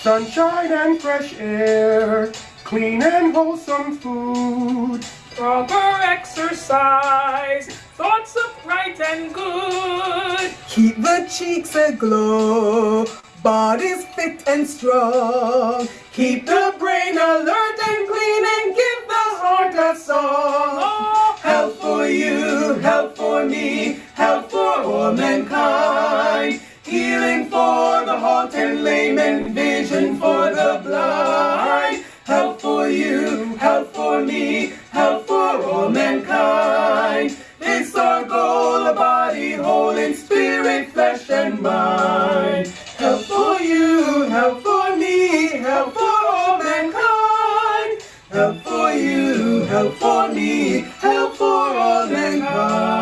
sunshine and fresh air, clean and wholesome food, proper exercise, thoughts of upright and good. Keep the cheeks aglow, bodies fit and strong. Keep the brain alert and clean and give the heart a song. Oh, health for you, health for me, health for all mankind. Healing for the halt and lame and vision for the blind. Health for you, help for me, help for all mankind. It's our goal, a body whole in spirit, flesh and mind. Health for you, help for me, help for all mankind. Help for you, help for me, help for all mankind.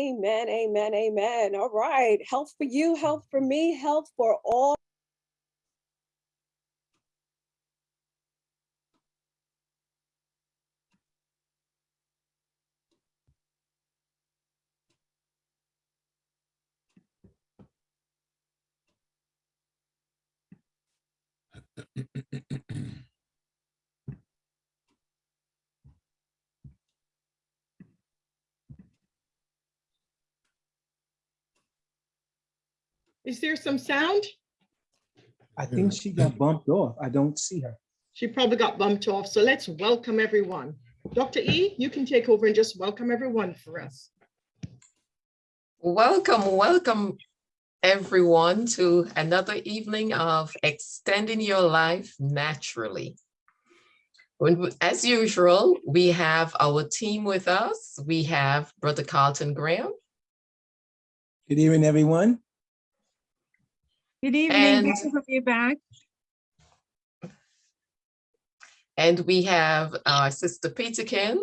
Amen, amen, amen. All right. Health for you, health for me, health for all. Is there some sound? I think she got bumped off. I don't see her. She probably got bumped off. So let's welcome everyone. Dr. E, you can take over and just welcome everyone for us. Welcome, welcome everyone to another evening of extending your life naturally. When, as usual, we have our team with us. We have Brother Carlton Graham. Good evening, everyone. Good evening, And- good to have you back. And we have our Sister Peterkin.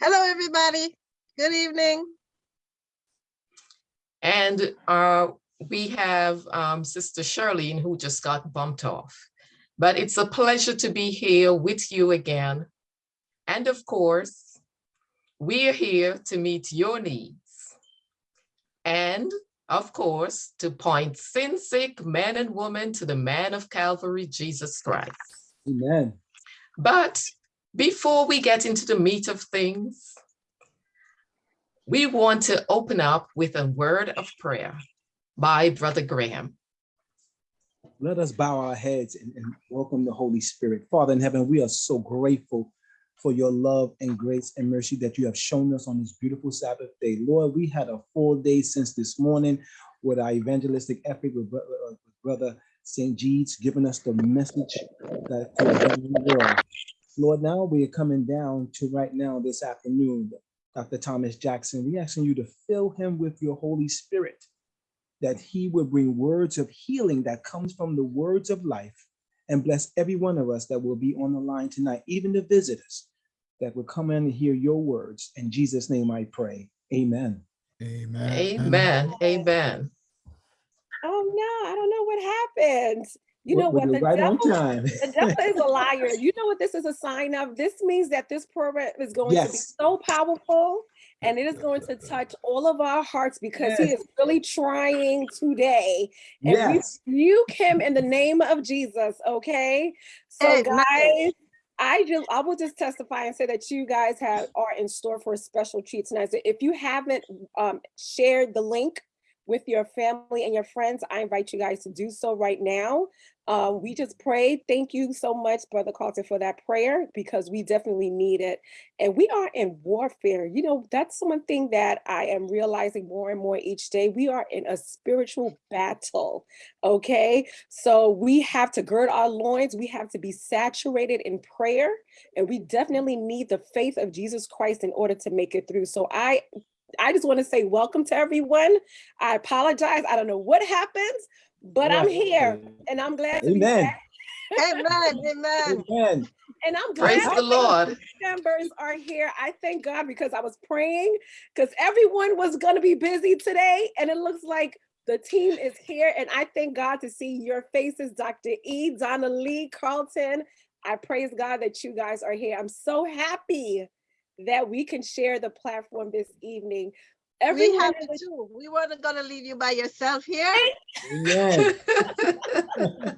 Hello, everybody. Good evening. And uh, we have um, Sister Charlene, who just got bumped off. But it's a pleasure to be here with you again. And of course, we are here to meet your needs. And of course, to point sin sick men and women to the man of Calvary, Jesus Christ. Amen. But before we get into the meat of things, we want to open up with a word of prayer by Brother Graham. Let us bow our heads and, and welcome the Holy Spirit. Father in heaven, we are so grateful for your love and grace and mercy that you have shown us on this beautiful Sabbath day. Lord, we had a full day since this morning with our evangelistic effort with, uh, Brother St. Jede's giving us the message that for the world. Lord, now we are coming down to right now this afternoon, Dr. Thomas Jackson. We asking you to fill him with your Holy Spirit that he will bring words of healing that comes from the words of life and bless every one of us that will be on the line tonight, even the visitors that will come in and hear your words. In Jesus' name I pray. Amen. Amen. Amen, amen. Oh no, I don't know what happened. You know Well, what? you're The right on devil, time. the devil is a liar. You know what this is a sign of? This means that this program is going to be so powerful and it is going to touch all of our hearts because he is really trying today. And Yes. we rebuke him in the name of Jesus, okay? So Amen. guys, I just I will just testify and say that you guys have are in store for a special treat tonight. So if you haven't um, shared the link with your family and your friends, I invite you guys to do so right now. Um, we just prayed. Thank you so much, Brother Carlton, for that prayer because we definitely need it. And we are in warfare. You know, that's one thing that I am realizing more and more each day. We are in a spiritual battle. Okay. So we have to gird our loins. We have to be saturated in prayer. And we definitely need the faith of Jesus Christ in order to make it through. So I I just want to say welcome to everyone. I apologize. I don't know what happens, but I'm here and I'm glad to be Amen. back. Amen. Amen. Amen. And I'm glad Praise the Lord. members are here. I thank God because I was praying because everyone was going to be busy today. And it looks like the team is here. And I thank God to see your faces, Dr. E, Donna Lee, Carlton. I praise God that you guys are here. I'm so happy that we can share the platform this evening. We have in you the- too. We weren't gonna leave you by yourself here. Amen.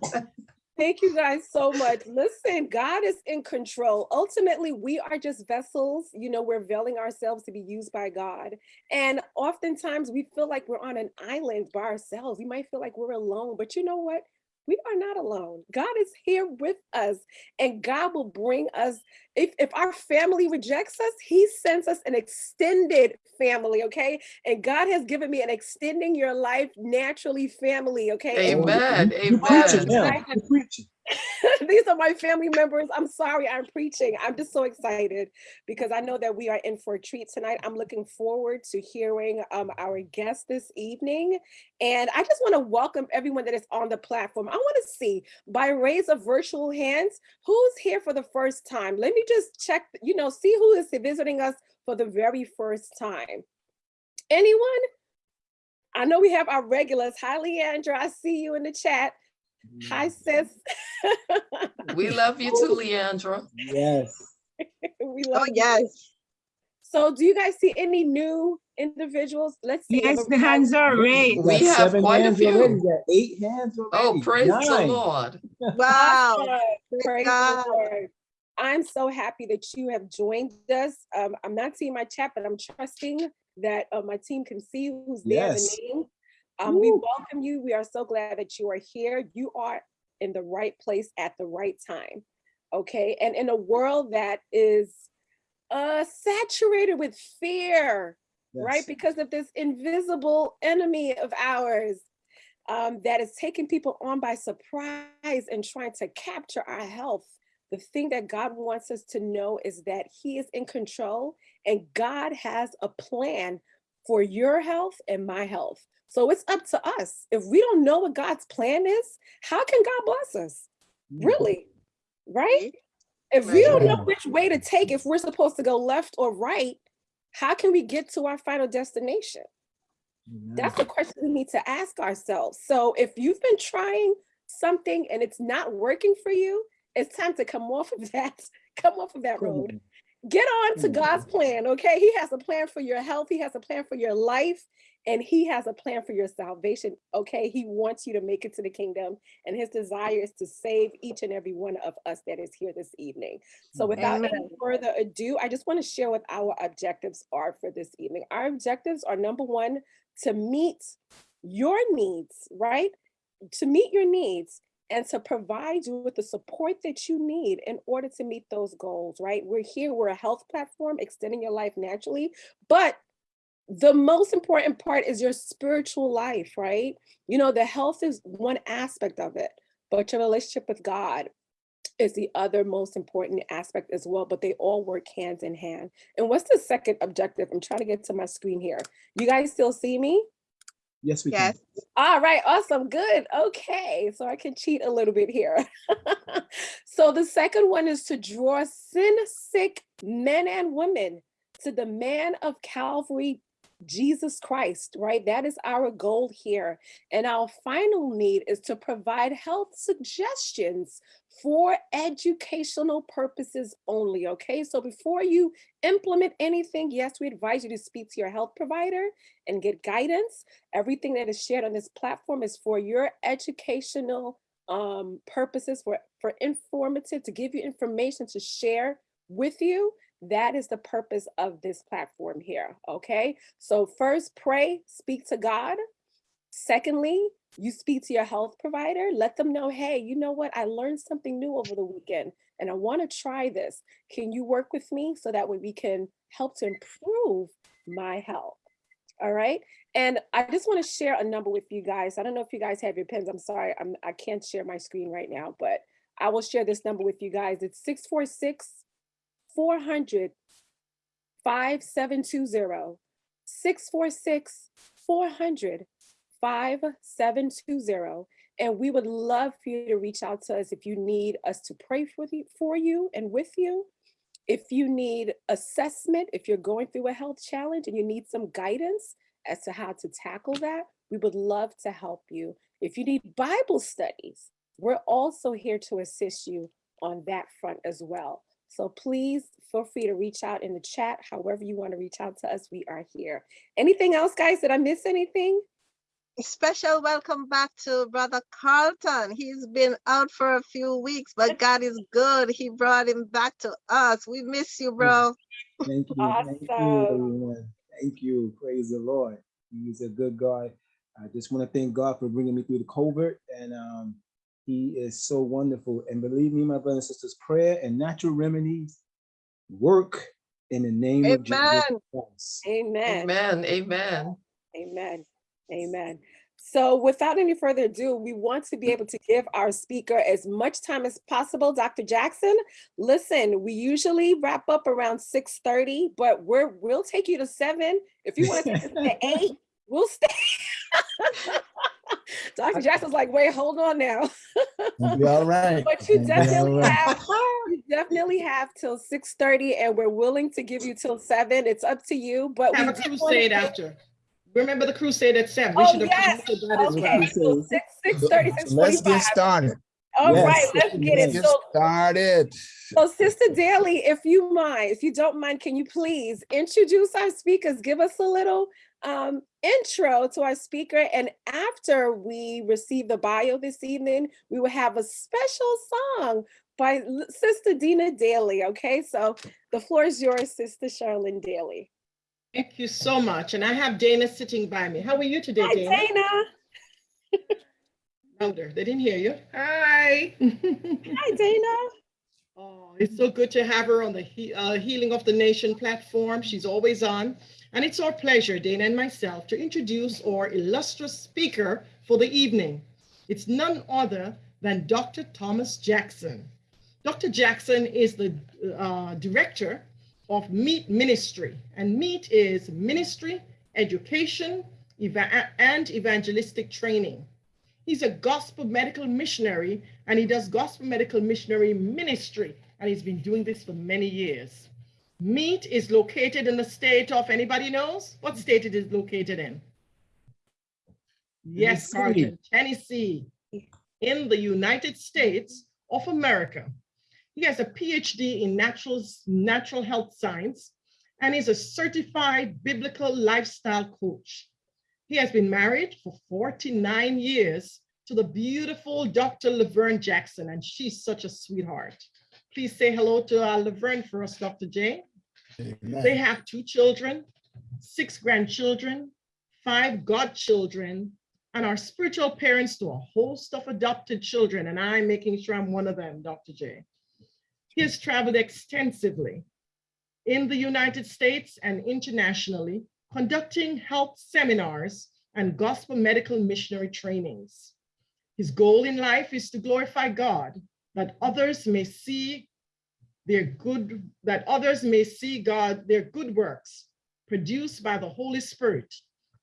Thank you guys so much. Listen, God is in control. Ultimately, we are just vessels. You know, we're veiling ourselves to be used by God. And oftentimes we feel like we're on an island by ourselves. We might feel like we're alone, but you know what? We are not alone. God is here with us, and God will bring us. If, if our family rejects us, He sends us an extended family, okay? And God has given me an extending your life naturally family, okay? And Amen, You preaching amen. now. I- You preaching. These are my family members. I'm sorry, I'm preaching. I'm just so excited because I know that we are in for a treat tonight. I'm looking forward to hearing um, our guest this evening. And I just want to welcome everyone that is on the platform. I want to see by raise of virtual hands, who's here for the first time? Let me just check, you know, see who is visiting us for the very first time. Anyone? I know we have our regulars. Hi, Leandra. I see you in the chat. Hi, mm-hmm. sis. We love you too, Leandra. Yes. we oh, love Oh, you. yes. So do you guys see any new individuals? Let's see. Yes, the hands are raised. We got have quite a hands already. few. Eight hands oh, already. Oh, praise the Lord. Wow. Praise Praise the God. Lord. I'm so happy that you have joined us. Um, I'm not seeing my chat, but I'm trusting that uh, my team can see who's there, Yes. the name. Um, we welcome you. We are so glad that you are here. You are in the right place at the right time. Okay. And in a world that is uh, saturated with fear, right? Because of this invisible enemy of ours um, that is taking people on by surprise and trying to capture our health. The thing that God wants us to know is that He is in control and God has a plan for your health and my health. So it's up to us. If we don't know what God's plan is, how can God bless us? Mm. Really? Right? Right. If we don't know which way to take, if we're supposed to go left or right, how can we get to our final destination? That's the question we need to ask ourselves. So if you've been trying something and it's not working for you, it's time to come off of that, come off of that road. Get on to God's plan, okay? He has a plan for your health, He has a plan for your life, and He has a plan for your salvation, okay? He wants you to make it to the kingdom, and His desire is to save each and every one of us that is here this evening. So without any further ado, I just want to share what our objectives are for this evening. Our objectives are number one, to meet your needs, right? To meet your needs and to provide you with the support that you need in order to meet those goals, right? We're here, we're a health platform, extending your life naturally, but the most important part is your spiritual life, right? You know, the health is one aspect of it, but your relationship with God is the other most important aspect as well, but they all work hands in hand. And what's the second objective? I'm trying to get to my screen here. You guys still see me? Yes, we Yes. can. All right, awesome, good. Okay, so I can cheat a little bit here. so the second one is to draw sin sick men and women to the man of Calvary, Jesus Christ, right? That is our goal here. And our final need is to provide health suggestions for educational purposes only, okay? So before you implement anything, yes, we advise you to speak to your health provider and get guidance everything that is shared on this platform is for your educational um, purposes, for, for informative, to give you information to share with you. That is the purpose of this platform here, okay? So first, pray, speak to God. Secondly, you speak to your health provider, let them know, hey, you know what? I learned something new over the weekend and I want to try this. Can you work with me so that way we can help to improve my health? All right. And I just want to share a number with you guys. I don't know if you guys have your pens. I'm sorry, I'm, I can't share my screen right now, but I will share this number with you guys. It's 646 400 5720. 646 400 5720. And we would love for you to reach out to us if you need us to pray for you, for you and with you. If you need assessment, if you're going through a health challenge and you need some guidance as to how to tackle that, we would love to help you. If you need Bible studies, we're also here to assist you on that front as well. So please feel free to reach out in the chat, however you want to reach out to us, we are here. Anything else, guys? Did I miss anything? A Special welcome back to Brother Carlton. He's been out for a few weeks, but God is good. He brought him back to us. We miss you, bro. Thank you. Thank you, everyone. Thank you. Praise the Lord. He's a good God. I just want to thank God for bringing me through the COVID and um, he is so wonderful. And believe me, my brothers and sisters, prayer and natural remedies work in the name of Jesus Amen. Christ. Amen. Amen, amen. Amen. Amen. So without any further ado, we want to be able to give our speaker as much time as possible. Dr. Jackson, listen, we usually wrap up around 6:30, but we're we'll take you to seven. If you want to take us to eight, we'll stay. Dr. Jackson's like, wait, hold on now. You'll be all right. But you You'll be all definitely right. have, you definitely have till 6:30 and we're willing to give you till seven. It's up to you, but we Have a did wanna crusade after. Remember the crusade at seven? We Oh, should have yes. promoted that as well. Okay, so six, six thirty, six So Let's get started. All Yes, right, let's yes, get yes. it. Get So, started. so Sister Daly, if you mind, if you don't mind, can you please introduce our speakers? Give us a little um, intro to our speaker. And after we receive the bio this evening, we will have a special song by Sister Dina Daly. Okay, so the floor is yours, Sister Charlene Daly. Thank you so much. And I have Dana sitting by me. How are you today, Hi, Dana? Dana. Louder. They didn't hear you. Hi. Hi, Dana. Oh, it's so good to have her on the he- uh, Healing of the Nation platform. She's always on. And it's our pleasure, Dana and myself, to introduce our illustrious speaker for the evening. It's none other than Dr. Thomas Jackson. Dr. Jackson is the uh, director of Meet Ministry, and Meet is ministry, education, eva- and evangelistic training. He's a gospel medical missionary and he does gospel medical missionary ministry. And he's been doing this for many years. Meet is located in the state of, anybody knows what state it is located in? Yes, Tennessee. Carlton, Tennessee, in the United States of America. He has a PhD in natural, natural health science and is a certified biblical lifestyle coach. He has been married for 49 years to the beautiful Dr. Laverne Jackson, and she's such a sweetheart. Please say hello to uh, Laverne for us, Dr. J. They have two children, six grandchildren, five godchildren, and are spiritual parents to a host of adopted children, and I'm making sure I'm one of them, Dr. J. He has traveled extensively in the United States and internationally, conducting health seminars and gospel medical missionary trainings. His goal in life is to glorify God, that others may see their good, that others may see God, their good works produced by the Holy Spirit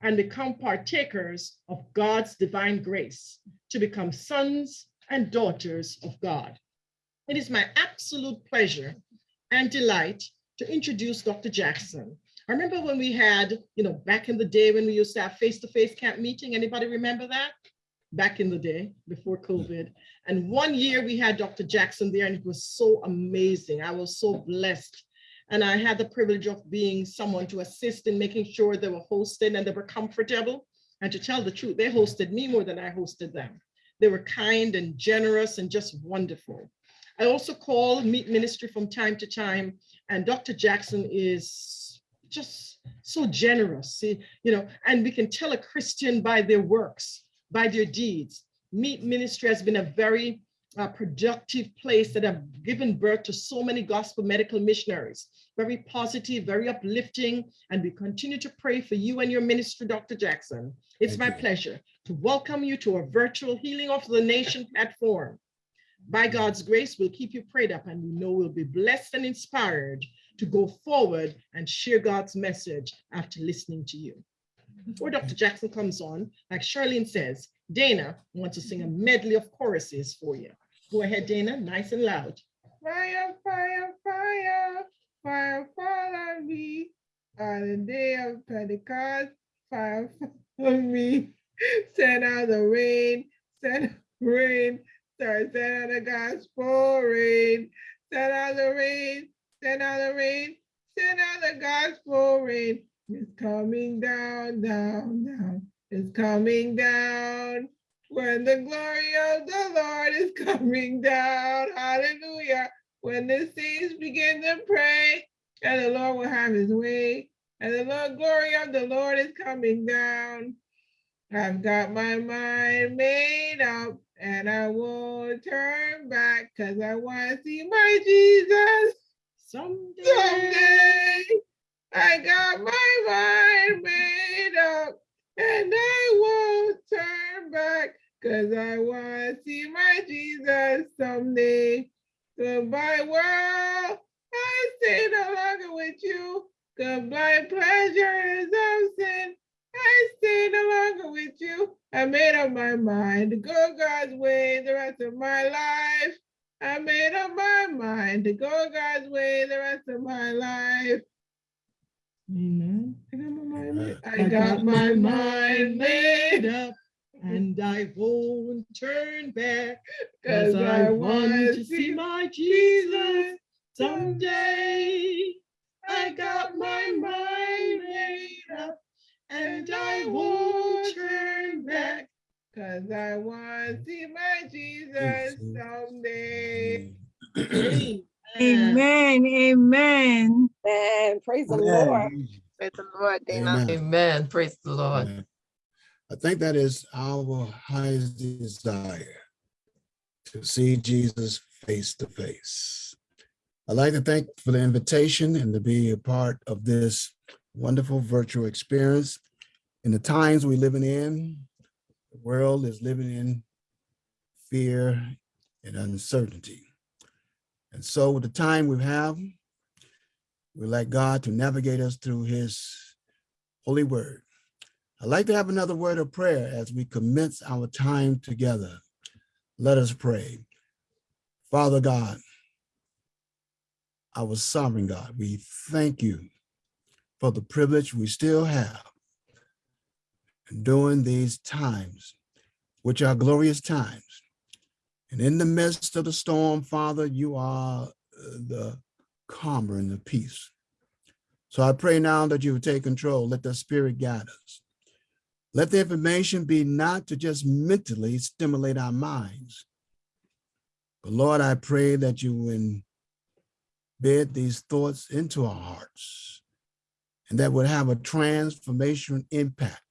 and become partakers of God's divine grace to become sons and daughters of God. It is my absolute pleasure and delight to introduce Dr. Jackson. I remember when we had, you know, back in the day when we used to have face-to-face camp meeting. Anybody remember that? Back in the day before COVID. And one year we had Dr. Jackson there and it was so amazing. I was so blessed. And I had the privilege of being someone to assist in making sure they were hosted and they were comfortable. And to tell the truth, they hosted me more than I hosted them. They were kind and generous and just wonderful. I also call Meet Ministry from time to time, and Dr. Jackson is just so generous, see, you know, and we can tell a Christian by their works, by their deeds. Meet Ministry has been a very uh, productive place that have given birth to so many gospel medical missionaries. Very positive, very uplifting, and we continue to pray for you and your ministry, Dr. Jackson. It's Thank my you. pleasure to welcome you to our virtual Healing of the Nation platform. By God's grace, we'll keep you prayed up and we know we'll be blessed and inspired to go forward and share God's message after listening to you. Before Dr. Jackson comes on, like Charlene says, Dana wants to sing a medley of choruses for you. Go ahead, Dana, nice and loud. Fire, fire, fire, fire fall on me. On the day of Pentecost, fire fall on me. Send out the rain, send rain, start send out the gospel rain. send out the rain, send out the rain, send out the gospel rain. It's coming down, down, down. It's coming down. When the glory of the Lord is coming down, hallelujah. When the saints begin to pray, and the Lord will have his way, and the Lord glory of the Lord is coming down. I've got my mind made up, and I won't turn back, cause I want to see my Jesus Someday. someday. I got my mind made up and I won't turn back because I want to see my Jesus someday. Goodbye, world. I stay no longer with you. Goodbye, pleasures of sin. I stay no longer with you. I made up my mind to go God's way the rest of my life. I made up my mind to go God's way the rest of my life. Amen. I got my mind made. I got my mind made up. And I won't turn back, Cause cause I want to see my Jesus someday. I got my mind made up, and I won't turn back. Cause I want to see my Jesus someday. Amen, amen. Man, praise the Amen. Lord. Praise the Lord, Dana. Amen. Amen. Praise the Lord. Amen. I think that is our highest desire to see Jesus face to face. I'd like to thank for the invitation and to be a part of this wonderful virtual experience. In the times we're living in, the world is living in fear and uncertainty. And so with the time we have, we like God to navigate us through his holy word. I'd like to have another word of prayer as we commence our time together. Let us pray. Father God, our sovereign God, we thank you for the privilege we still have during these times, which are glorious times. And in the midst of the storm, Father, you are uh, the calmer and the peace. So I pray now that you would take control. Let the spirit guide us. Let the information be not to just mentally stimulate our minds. But Lord, I pray that you embed these thoughts into our hearts and that would have a transformation impact.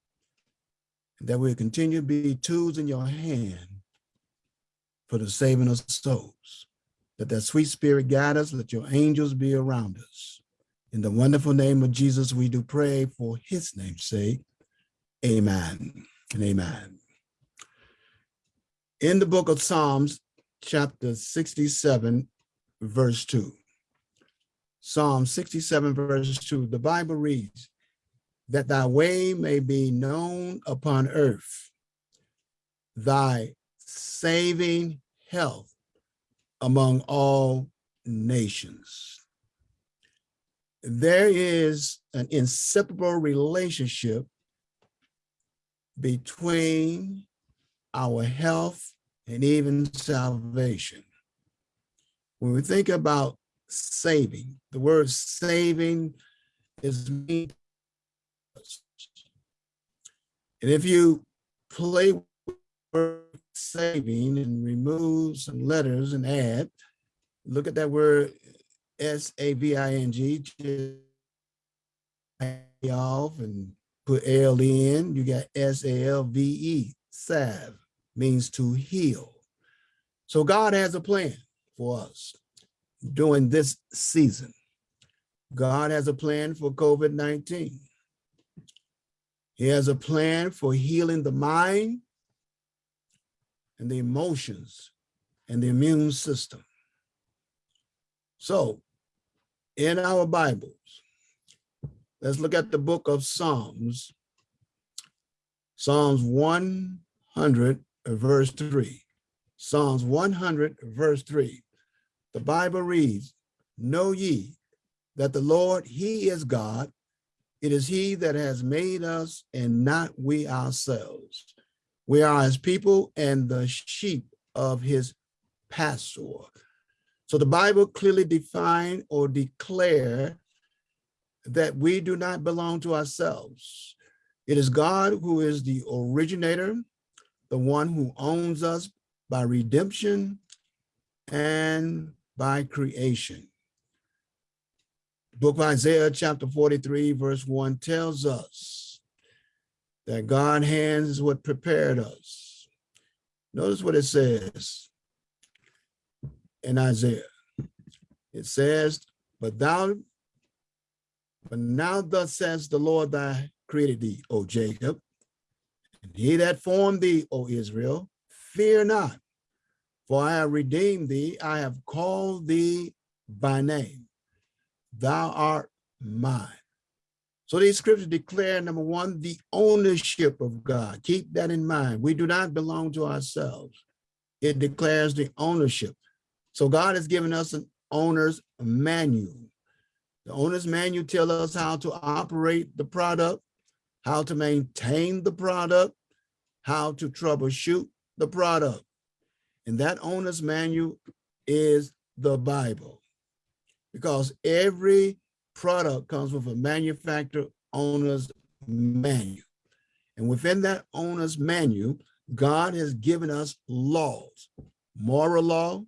And that we continue to be tools in your hand for the saving of souls. Let that sweet spirit guide us. Let your angels be around us. In the wonderful name of Jesus, we do pray for his name's sake. Amen and amen. In the book of Psalms, chapter 67, verse 2. Psalm 67, verse 2, the Bible reads, that thy way may be known upon earth, thy saving health among all nations. There is an inseparable relationship between our health and even salvation. When we think about saving, the word saving is mean. And if you play saving and remove some letters and add, look at that word S-A-V-I-N-G, off and put L in, you got S-A-L-V-E, salve, means to heal. So God has a plan for us during this season. God has a plan for COVID-19. He has a plan for healing the mind and the emotions and the immune system. So in our Bibles, let's look at the book of Psalms, Psalms 100 verse 3. Psalms 100 verse 3. The Bible reads, Know ye that the Lord, he is God. It is he that has made us and not we ourselves. We are his people and the sheep of his pasture. So the Bible clearly define or declare that we do not belong to ourselves. It is God who is the originator, the one who owns us by redemption and by creation. Book of Isaiah chapter 43 verse 1 tells us that God hands what prepared us. Notice what it says in Isaiah. It says, but thou, but now thus says the Lord thy created thee, O Jacob, and he that formed thee, O Israel, fear not, for I have redeemed thee, I have called thee by name. Thou art mine. So these scriptures declare, number one, the ownership of God. Keep that in mind. We do not belong to ourselves. It declares the ownership. So God has given us an owner's manual. The owner's manual tells us how to operate the product, how to maintain the product, how to troubleshoot the product. And that owner's manual is the Bible because every product comes with a manufacturer owner's manual. And within that owner's manual, God has given us laws, moral law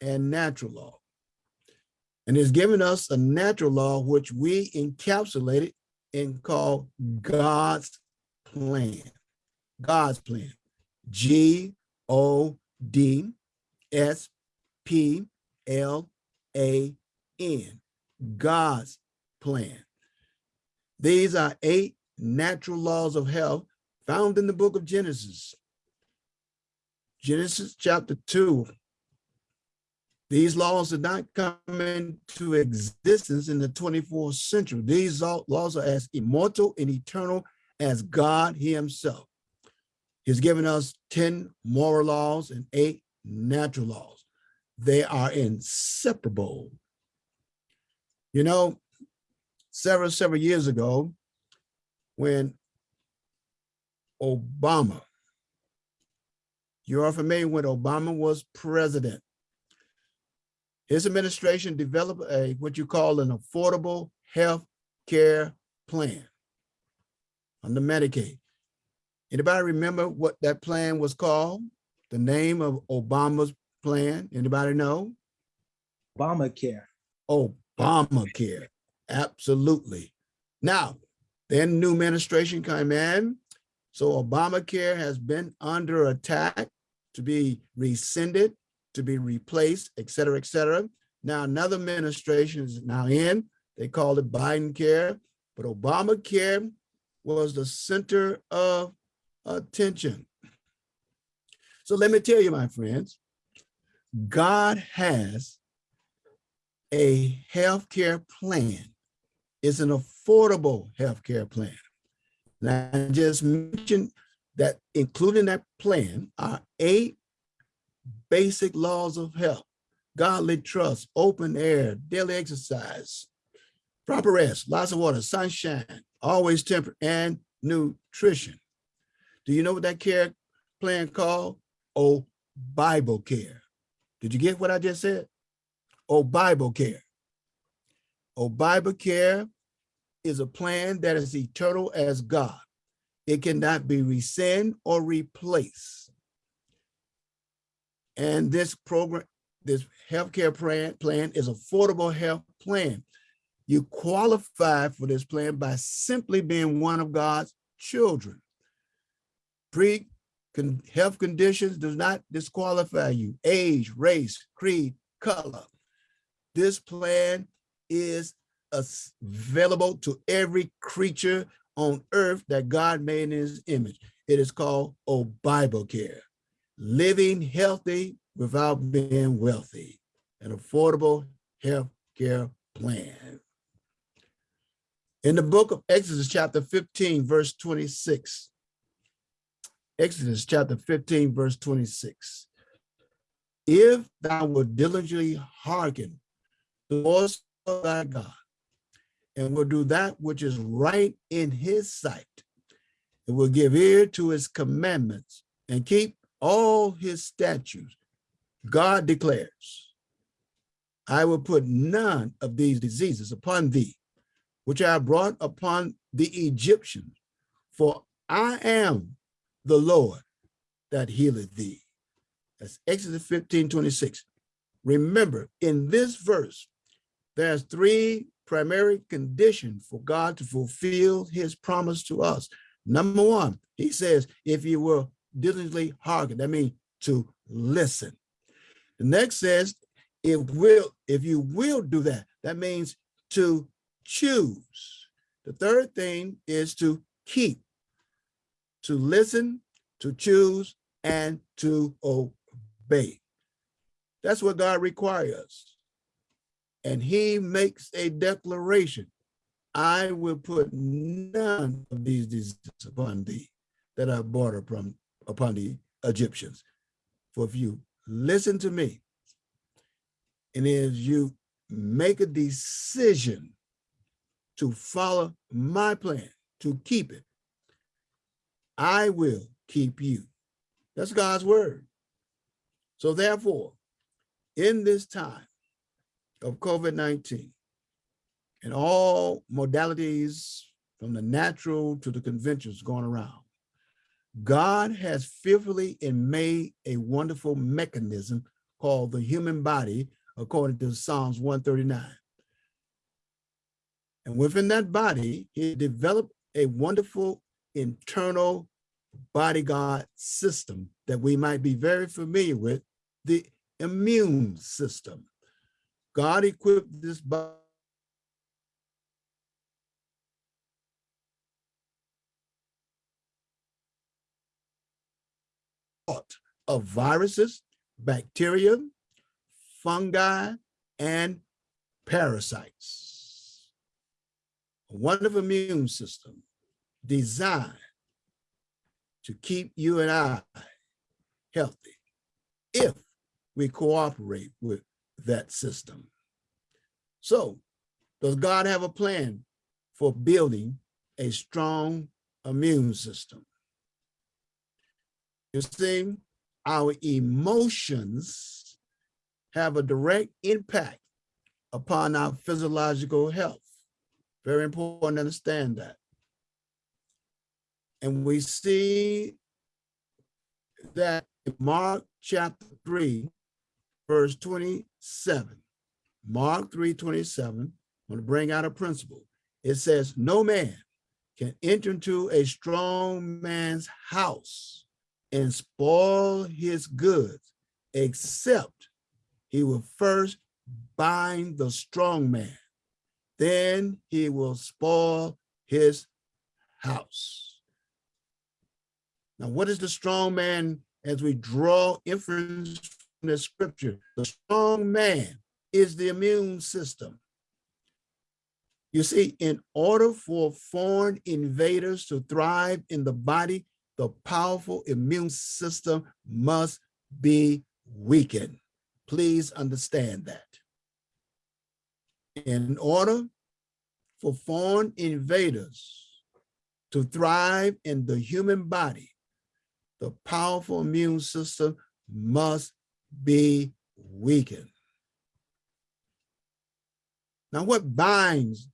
and natural law. And has given us a natural law, which we encapsulated and call God's plan. God's plan. G O D S P L A N. God's plan. These are eight natural laws of health found in the book of Genesis. Genesis chapter 2. These laws did not come into existence in the 24th century. These laws are as immortal and eternal as God himself. He's given us 10 moral laws and eight natural laws. They are inseparable. You know, several, several years ago, when Obama, you are familiar when Obama was president, his administration developed a what you call an affordable health care plan under Medicaid. Anybody remember what that plan was called? The name of Obama's plan? Anybody know? Obamacare. Obamacare. Absolutely. Now, then new administration came in. So Obamacare has been under attack to be rescinded, to be replaced, et cetera, et cetera. Now another administration is now in. They call it Biden care, but Obamacare was the center of attention. So let me tell you, my friends, God has a healthcare plan. It's an affordable healthcare plan. And I just mentioned that including that plan are eight basic laws of health, godly trust, open air, daily exercise, proper rest, lots of water, sunshine, always temperate, and nutrition. Do you know what that care plan called? Oh, Bible care. Did you get what I just said? Oh, Bible care. Oh, Bible care is a plan that is eternal as God. It cannot be rescinded or replaced. And this program, this healthcare plan, plan is affordable health plan. You qualify for this plan by simply being one of God's children. Pre health conditions does not disqualify you. Age, race, creed, color. This plan is available to every creature on earth that God made in his image. It is called oh, Bible Care, living healthy without being wealthy, an affordable health care plan. In the book of Exodus chapter 15, verse 26, Exodus chapter 15, verse 26. If thou wilt diligently hearken to the voice of thy God, and will do that which is right in his sight, and will give ear to his commandments, and keep all his statutes, God declares, I will put none of these diseases upon thee, which I brought upon the Egyptians, for I am the Lord that healeth thee. That's Exodus 15, 26. Remember, in this verse, there's three primary condition for God to fulfill his promise to us. Number one, he says, if you will diligently hearken, that means to listen. The next says, if will, if you will do that, that means to choose. The third thing is to keep, to listen, to choose, and to obey. That's what God requires. And he makes a declaration. I will put none of these diseases upon thee that I brought upon, upon the Egyptians. For if you listen to me, and as you make a decision to follow my plan, to keep it, I will keep you. That's God's word. So therefore, in this time of COVID-19 and all modalities from the natural to the conventions going around, God has fearfully and made a wonderful mechanism called the human body, according to Psalms 139. And within that body, he developed a wonderful internal bodyguard system that we might be very familiar with, the immune system. God equipped this body of viruses, bacteria, fungi, and parasites. A wonderful immune system designed to keep you and I healthy if we cooperate with that system. So does God have a plan for building a strong immune system? You see, our emotions have a direct impact upon our physiological health. Very important to understand that. And we see that in Mark chapter 3, verse 27, Mark 3, 27, I'm going to bring out a principle. It says, no man can enter into a strong man's house and spoil his goods, except he will first bind the strong man. Then he will spoil his house. Now, what is the strong man as we draw inference the scripture? The strong man is the immune system. You see, in order for foreign invaders to thrive in the body, the powerful immune system must be weakened. Please understand that. In order for foreign invaders to thrive in the human body, the powerful immune system must be weakened. Now, what binds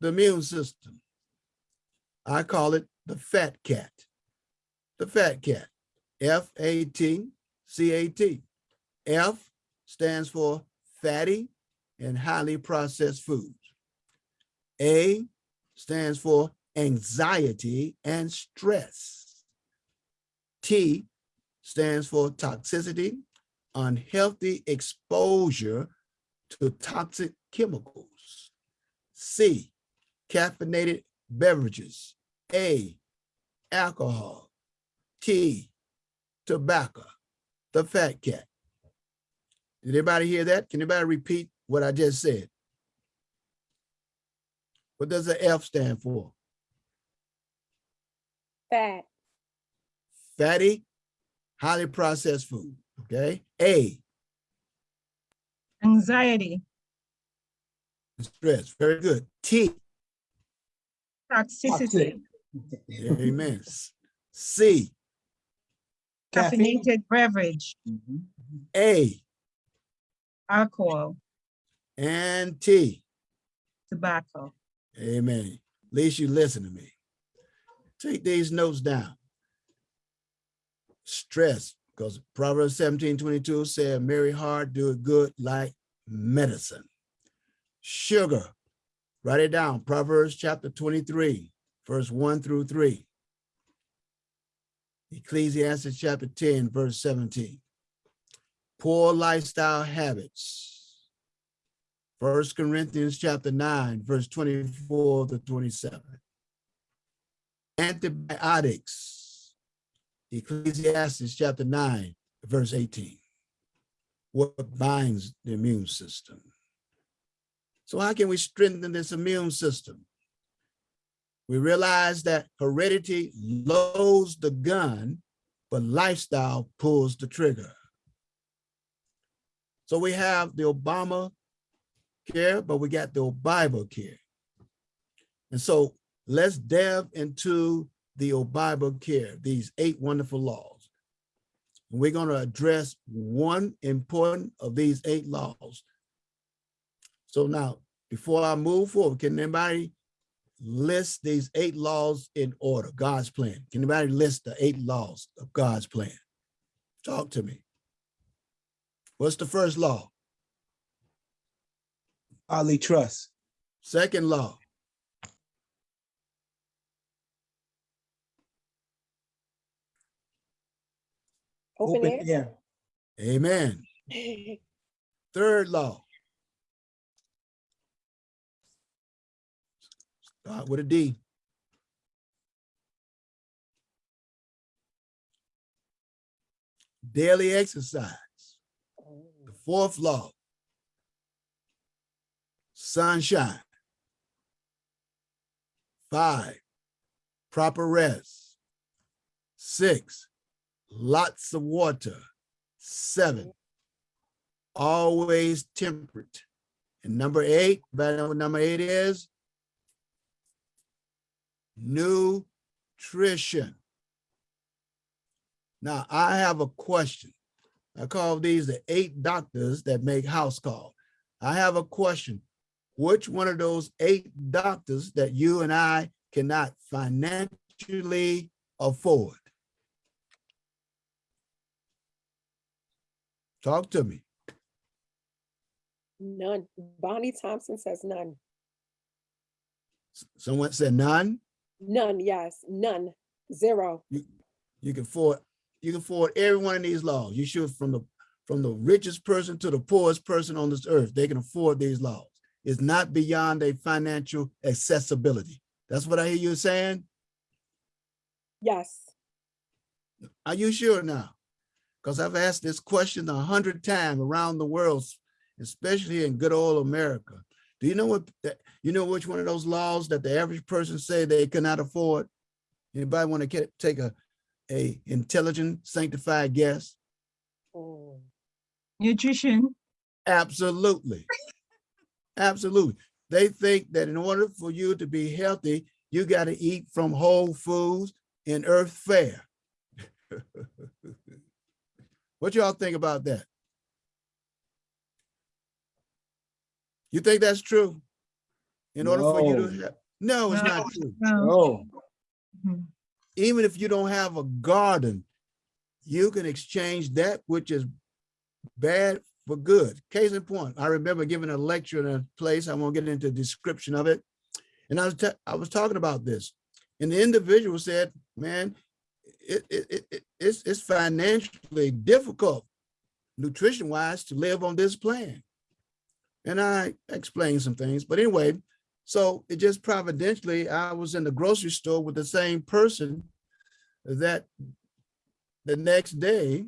the immune system? I call it the fat cat. The fat cat, F-A-T-C-A-T. F stands for fatty and highly processed foods. A stands for anxiety and stress. T stands for toxicity, unhealthy exposure to toxic chemicals. C, caffeinated beverages. A, alcohol. T, tobacco, the fat cat. Did anybody hear that? Can anybody repeat what I just said? What does the F stand for? Fat. Fatty, highly processed food, okay? A, Anxiety, stress, very good. T, toxicity, amen. C, caffeinated beverage, mm-hmm. A, alcohol, and T. tobacco. Amen. At least you listen to me. Take these notes down. Stress, because Proverbs 17, 22 said, Merry heart do it good like medicine. Sugar, write it down. Proverbs chapter 23, verse 1 through 3. Ecclesiastes chapter 10, verse 17. Poor lifestyle habits. First Corinthians chapter 9, verse 24 to 27. Antibiotics. Ecclesiastes chapter 9, verse 18. What binds the immune system? So how can we strengthen this immune system? We realize that heredity loads the gun, but lifestyle pulls the trigger. So we have the Obama care, but we got the Bible care. And so let's delve into the Bible care, these eight wonderful laws. And we're going to address one important of these eight laws. So now, before I move forward, can anybody list these eight laws in order, God's plan? Can anybody list the eight laws of God's plan? Talk to me. What's the first law? Godly trust. Second law. Open Open air. air. Amen. Third law. Start with a D. Daily exercise. The oh. fourth law. Sunshine. Five, proper rest. Six, lots of water. Seven, always temperate. And number eight, number eight is? Nutrition. Now, I have a question. I call these the eight doctors that make house call. I have a question. Which one of those eight doctors that you and I cannot financially afford? Talk to me. None. Bonnie Thompson says none. Someone said none. None, yes, none, zero. You can afford, you can afford every one of these laws. You should from the from the richest person to the poorest person on this earth, they can afford these laws. It's not beyond a financial accessibility. That's what I hear you saying. Yes, Are you sure now? Because I've asked this question a hundred times around the world, especially in good old America. Do you know what, you know which one of those laws that the average person say they cannot afford? Anybody want to take a, a intelligent, sanctified guess? Mm. Nutrition, Absolutely. Absolutely. They think that in order for you to be healthy, you got to eat from whole foods and earth fare. what y'all think about that? You think that's true? In order for you to have, no, it's No. not true. no. Oh, Mhm. Even if you don't have a garden, you can exchange that which is bad for good. Case in point, I remember giving a lecture in a place, I won't get into the description of it. And I was, I was talking about this. And the individual said, man, it, it, it, it- it's, it's financially difficult, nutrition wise, to live on this plan. And I explained some things, but anyway, so it just providentially, I was in the grocery store with the same person that the next day,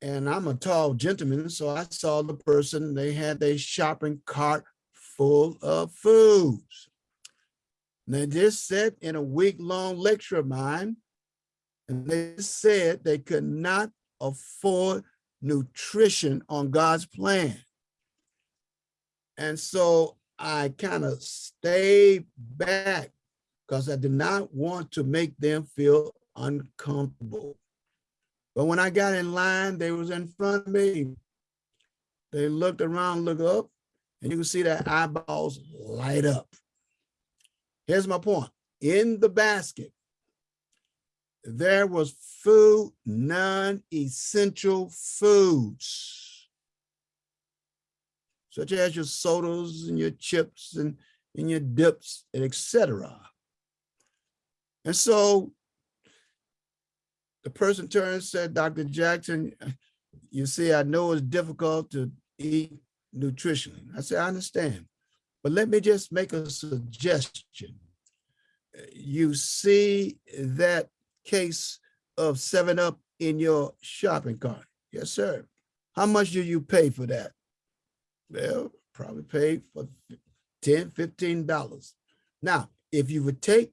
and I'm a tall gentleman, so I saw the person, they had their shopping cart full of foods. And they just said in a week-long lecture of mine, and they said they could not afford nutrition on God's plan. And so I kind of stayed back because I did not want to make them feel uncomfortable. But when I got in line, they was in front of me. They looked around, look up, and you can see their eyeballs light up. Here's my point. In the basket, there was food, non-essential foods, such as your sodas and your chips and, and your dips and etc. And so the person turned and said, Dr. Jackson, you see, I know it's difficult to eat nutrition. I said, I understand, but let me just make a suggestion. You see that case of 7-Up in your shopping cart? Yes, sir. How much do you pay for that? Well, probably pay for 10, 15 dollars. Now, if you would take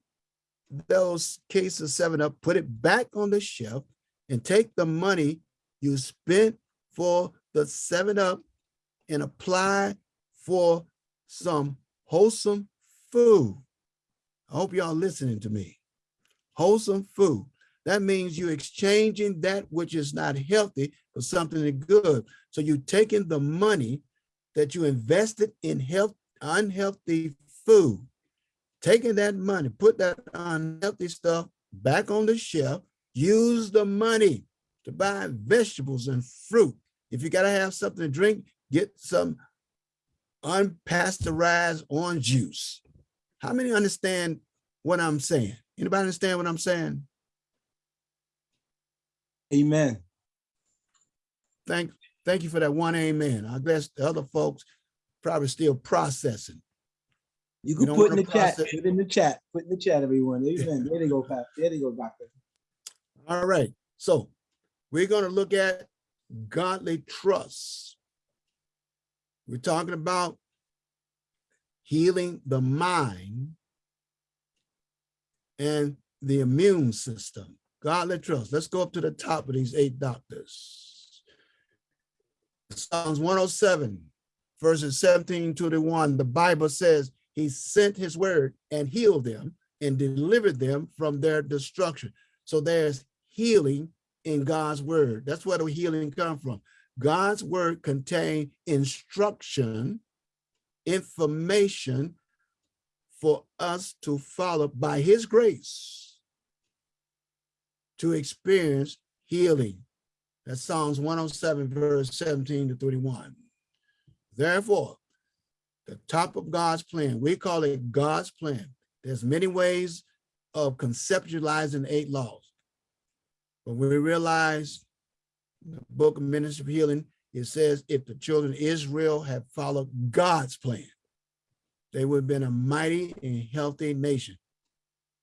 those cases 7-Up, put it back on the shelf and take the money you spent for the 7-Up and apply for some wholesome food. I hope y'all listening to me. Wholesome food. That means you're exchanging that which is not healthy for something good. So you're taking the money that you invested in health, unhealthy food, taking that money, put that unhealthy stuff back on the shelf, use the money to buy vegetables and fruit. If you gotta have something to drink, get some unpasteurized orange juice. How many understand what I'm saying? Anybody understand what I'm saying? Amen. Thank, thank you for that one amen. I guess the other folks probably still processing. You can don't put in the chat, put in the chat, put in the chat, everyone. Amen. There they go, Pat. There they go, doctor. All right, so we're gonna look at godly trust. We're talking about healing the mind and the immune system. Godly trust. Let's go up to the top of these eight doctors. Psalms 107, verses 17 to the one, the Bible says he sent his word and healed them and delivered them from their destruction. So there's healing in God's word. That's where the healing come from. God's word contain instruction, information for us to follow by his grace to experience healing. That's Psalms 107, verse 17 to 31. Therefore, the top of God's plan, we call it God's plan. There's many ways of conceptualizing eight laws. But we realize the book of Ministry of Healing, it says if the children of Israel had followed God's plan, they would have been a mighty and healthy nation.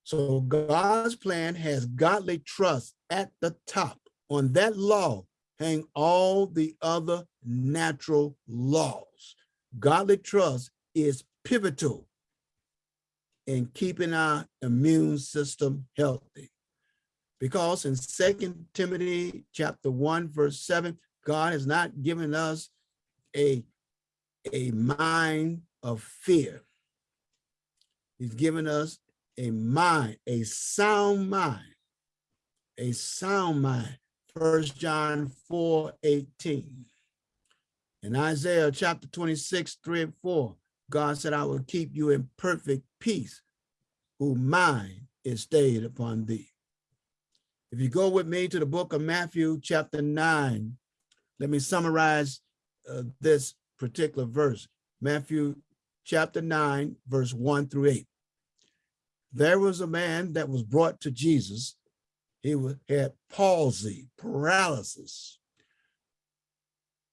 So God's plan has godly trust at the top. On that law hang all the other natural laws. Godly trust is pivotal in keeping our immune system healthy. Because in Second Timothy chapter 1, verse 7, God has not given us a, a mind of fear. He's given us a mind, a sound mind, a sound mind. First John 4, 18. In Isaiah chapter 26, 3 and 4, God said, I will keep you in perfect peace, whose mind is stayed upon thee. If you go with me to the book of Matthew, chapter 9, let me summarize uh, this particular verse. Matthew chapter 9, verse 1 through 8. There was a man that was brought to Jesus. He had palsy, paralysis.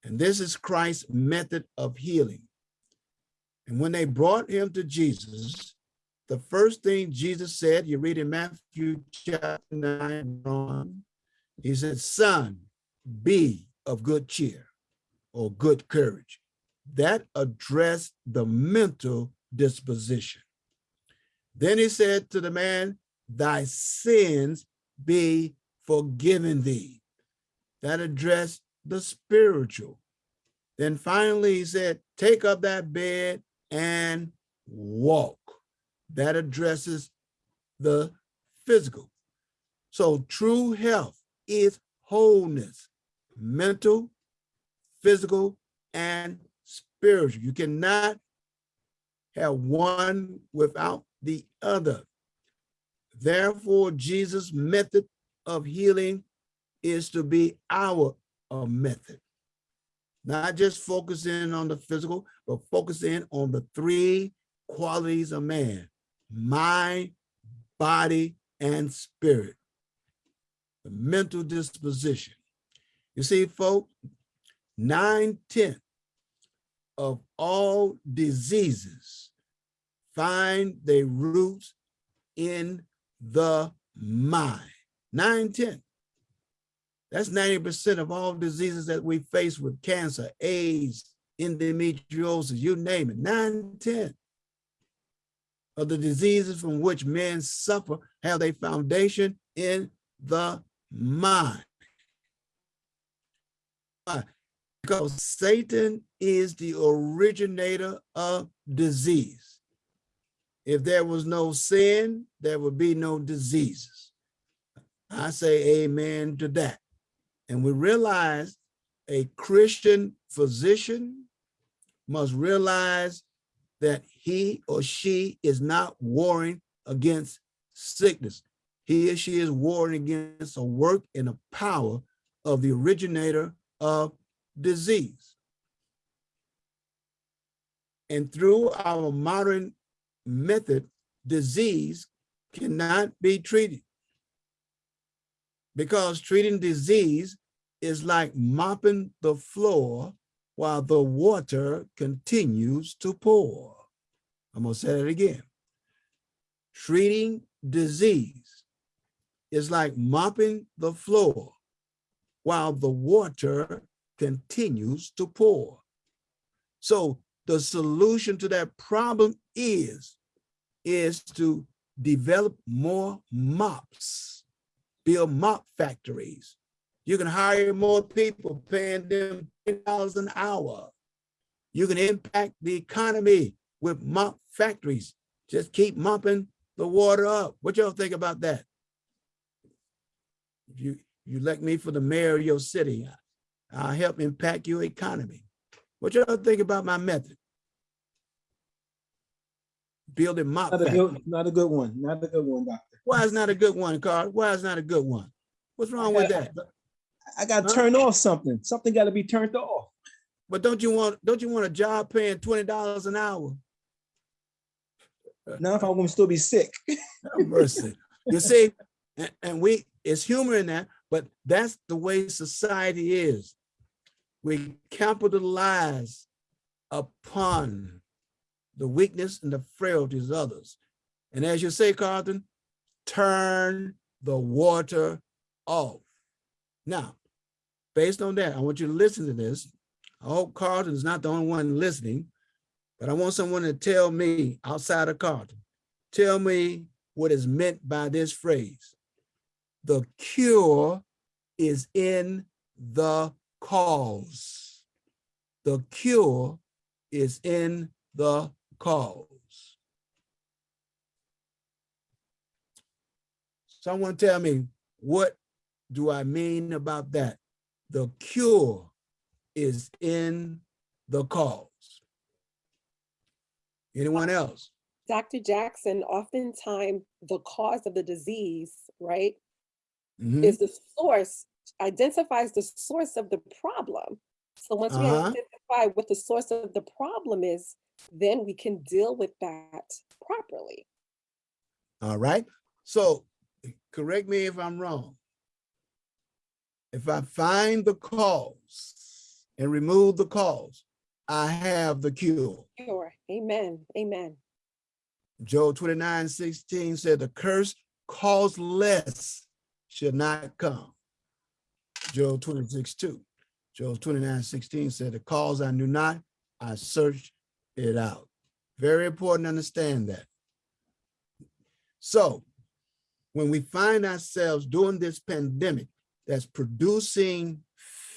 And this is Christ's method of healing. And when they brought him to Jesus, the first thing Jesus said, you read in Matthew chapter 9, on, he said, son, be of good cheer or good courage. That addressed the mental disposition. Then he said to the man, thy sins be forgiven thee. That addressed the spiritual. Then finally he said, take up that bed and walk. That addresses the physical. So true health is wholeness, mental, physical, and spiritual. You cannot have one without the other. Therefore, Jesus' method of healing is to be our uh, method. Not just focusing on the physical, but focusing on the three qualities of man, mind, body, and spirit. The mental disposition. You see, folks, nine tenths of all diseases find their roots in the mind. Nine tenths. That's 90% of all diseases that we face with cancer, AIDS, endometriosis, you name it, nine tenths of the diseases from which men suffer have their foundation in the mind. Because Satan is the originator of disease. If there was no sin, there would be no diseases. I say amen to that. And we realize a Christian physician must realize that he or she is not warring against sickness. He or she is warring against a work and a power of the originator of disease. And through our modern method, disease cannot be treated. Because treating disease is like mopping the floor while the water continues to pour. I'm gonna say it again. Treating disease is like mopping the floor while the water continues to pour. So the solution to that problem is, is to develop more mops, build mop factories. You can hire more people, paying them $10 an hour. You can impact the economy with mop factories. Just keep mopping the water up. What y'all think about that? If you, you elect me for the mayor of your city, I'll help impact your economy. What y'all think about my method? Building mop Not a good, not a good one, not a good one, doctor. Why is not a good one, Carl? Why is not a good one? What's wrong with that? I got to Huh? turn off something. Something got to be turned off. But don't you want, don't you want a job paying twenty dollars an hour? Now if I'm going to still be sick. Have oh, mercy. You see, and, and we, it's humor in that, but that's the way society is. We capitalize upon the weakness and the frailties of others. And as you say, Carlton, turn the water off. Now, based on that, I want you to listen to this. I hope Carlton is not the only one listening, but I want someone to tell me outside of Carlton, tell me what is meant by this phrase. The cure is in the cause. The cure is in the cause. Someone tell me, what do I mean about that? The cure is in the cause. Anyone else? Dr. Jackson, oftentimes the cause of the disease, right, Mhm. is the source, identifies the source of the problem. So once we Uh-huh. identify what the source of the problem is, then we can deal with that properly. All right. So correct me if I'm wrong. If I find the cause and remove the cause, I have the cure. Sure. Amen. Amen. Job 29, 16 said, the curse causeless should not come. Job 26, 2. Job 29, 16 said, the cause I knew not, I searched it out. Very important to understand that. So when we find ourselves during this pandemic that's producing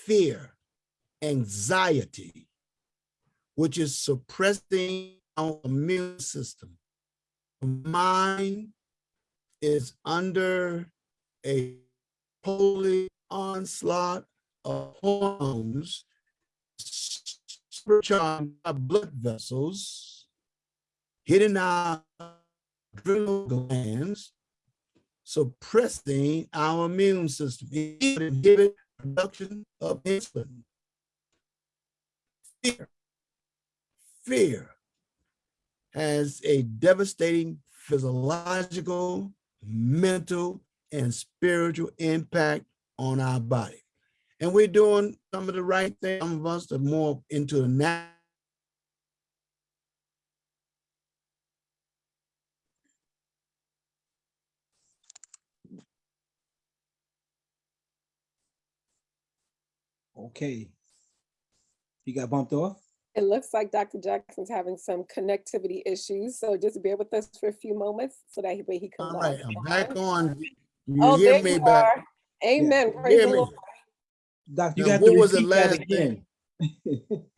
fear, anxiety, which is suppressing our immune system, mind is under a holy onslaught of hormones supercharging our blood vessels, hitting our adrenal glands, suppressing our immune system, it inhibit production of insulin. Fear, fear has a devastating physiological, mental, and spiritual impact on our body. And we're doing some of the right things. Some of us are more into the nat Okay. You got bumped off? It looks like Dr. Jackson's having some connectivity issues, so just bear with us for a few moments so that way he comes All on. I'm back on. You Oh, hear there me you back? Are. Amen. You Praise the? Lord. Doctor, you Now, got what to was the last again.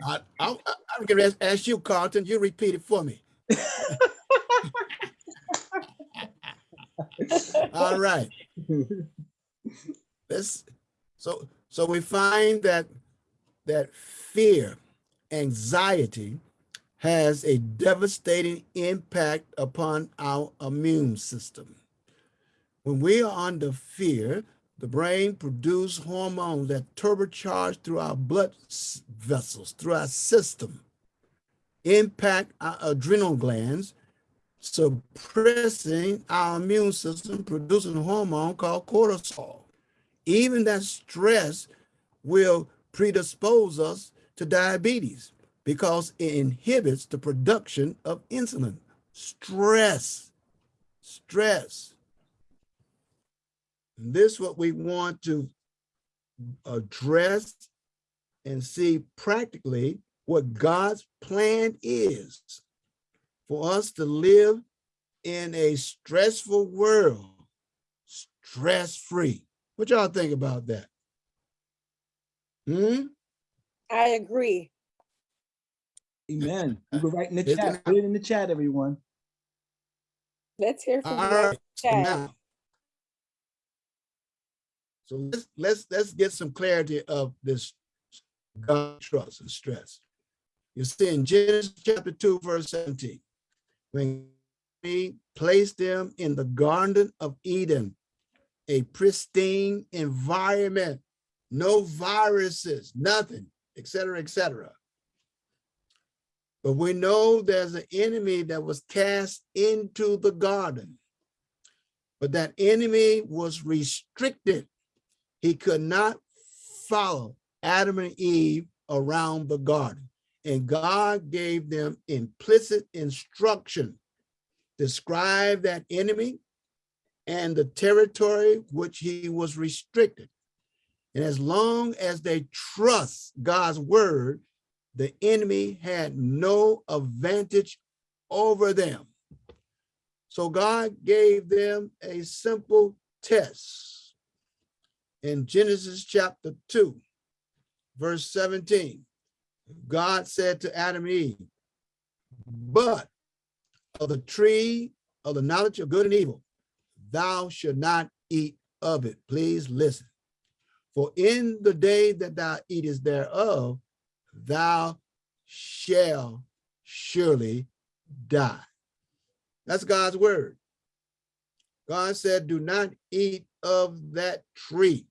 I, I, I'm gonna ask- ask you, Carlton, you repeat it for me. All right. Let's, so, so we find that, that fear, anxiety has a devastating impact upon our immune system. When we are under fear, the brain produces hormones that turbocharge through our blood vessels, through our system, impact our adrenal glands, suppressing our immune system, producing a hormone called cortisol. Even that stress will predispose us to diabetes because it inhibits the production of insulin. Stress, stress. And this is what we want to address and see practically what God's plan is for us to live in a stressful world, stress-free. What y'all think about that? Hmm? I agree. Amen. You were right in the chat. it- Put it in the chat, everyone. Let's hear All from you. right, so Chad. now. So let's, let's, let's get some clarity of this God trust and stress. You see in Genesis chapter two, verse 17, when he placed them in the Garden of Eden, a pristine environment, no viruses, nothing, et cetera, et cetera. But we know there's an enemy that was cast into the garden. But that enemy was restricted. He could not follow Adam and Eve around the garden. And God gave them implicit instruction. Describe that enemy and the territory which he was restricted. And as long as they trust God's word, the enemy had no advantage over them. So God gave them a simple test. In Genesis chapter 2, verse 17, God said to Adam and Eve, but of the tree of the knowledge of good and evil, thou should not eat of it. Please listen. For in the day that thou eatest thereof, thou shall surely die. That's God's word. God said, do not eat of that tree.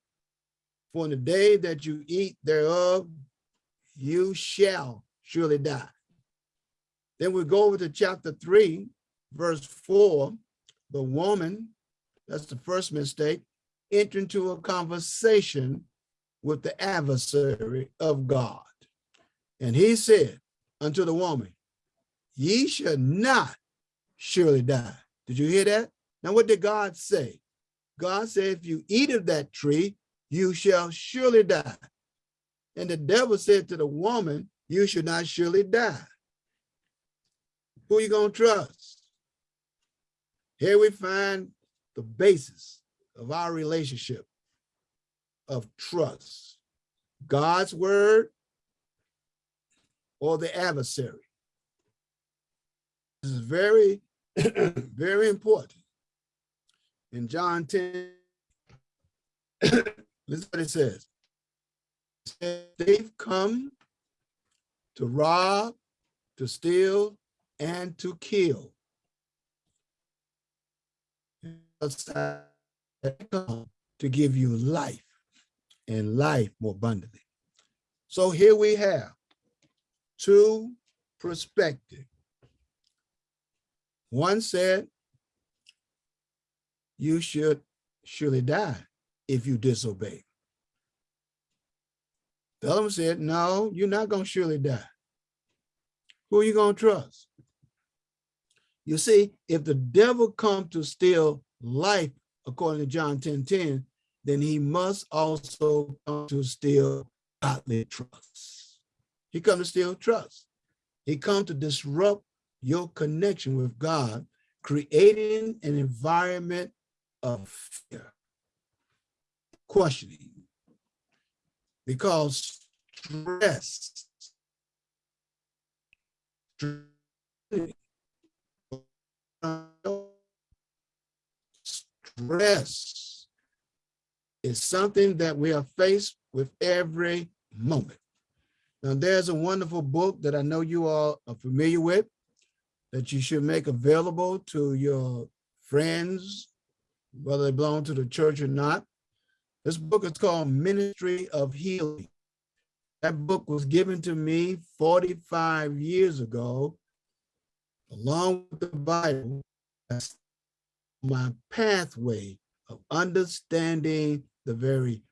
For in the day that you eat thereof, you shall surely die. Then we go over to chapter three, verse four, the woman, that's the first mistake, enter into a conversation with the adversary of God. And he said unto the woman, ye shall not surely die. Did you hear that? Now, what did God say? God said, if you eat of that tree, you shall surely die. And the devil said to the woman, you should not surely die. Who are you gonna trust? Here we find the basis of our relationship of trust. God's word or the adversary. This is very, very important. In John 10, listen what it says. It says, They've come to rob, to steal, and to kill. To give you life and life more abundantly. So here we have two perspectives. One said, you should surely die if you disobey. The other one said, no, you're not going to surely die. Who are you going to trust? You see, if the devil come to steal life, according to John 10, 10, then he must also come to steal godly trust. He come to steal trust. He come to disrupt your connection with God, creating an environment of fear, questioning, because stress, stress is something that we are faced with every moment. Now, there's a wonderful book that I know you all are familiar with that you should make available to your friends, whether they belong to the church or not. This book is called Ministry of Healing. That book was given to me 45 years ago, along with the Bible, as my pathway of understanding the very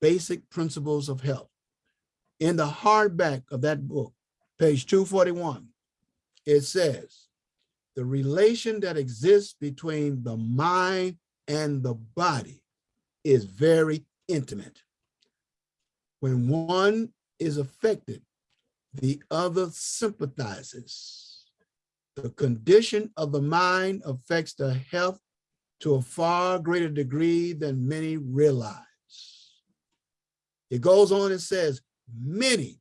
basic principles of health. In the hardback of that book, page 241, it says, the relation that exists between the mind and the body is very intimate. When one is affected, the other sympathizes. The condition of the mind affects the health to a far greater degree than many realize. It goes on and says, many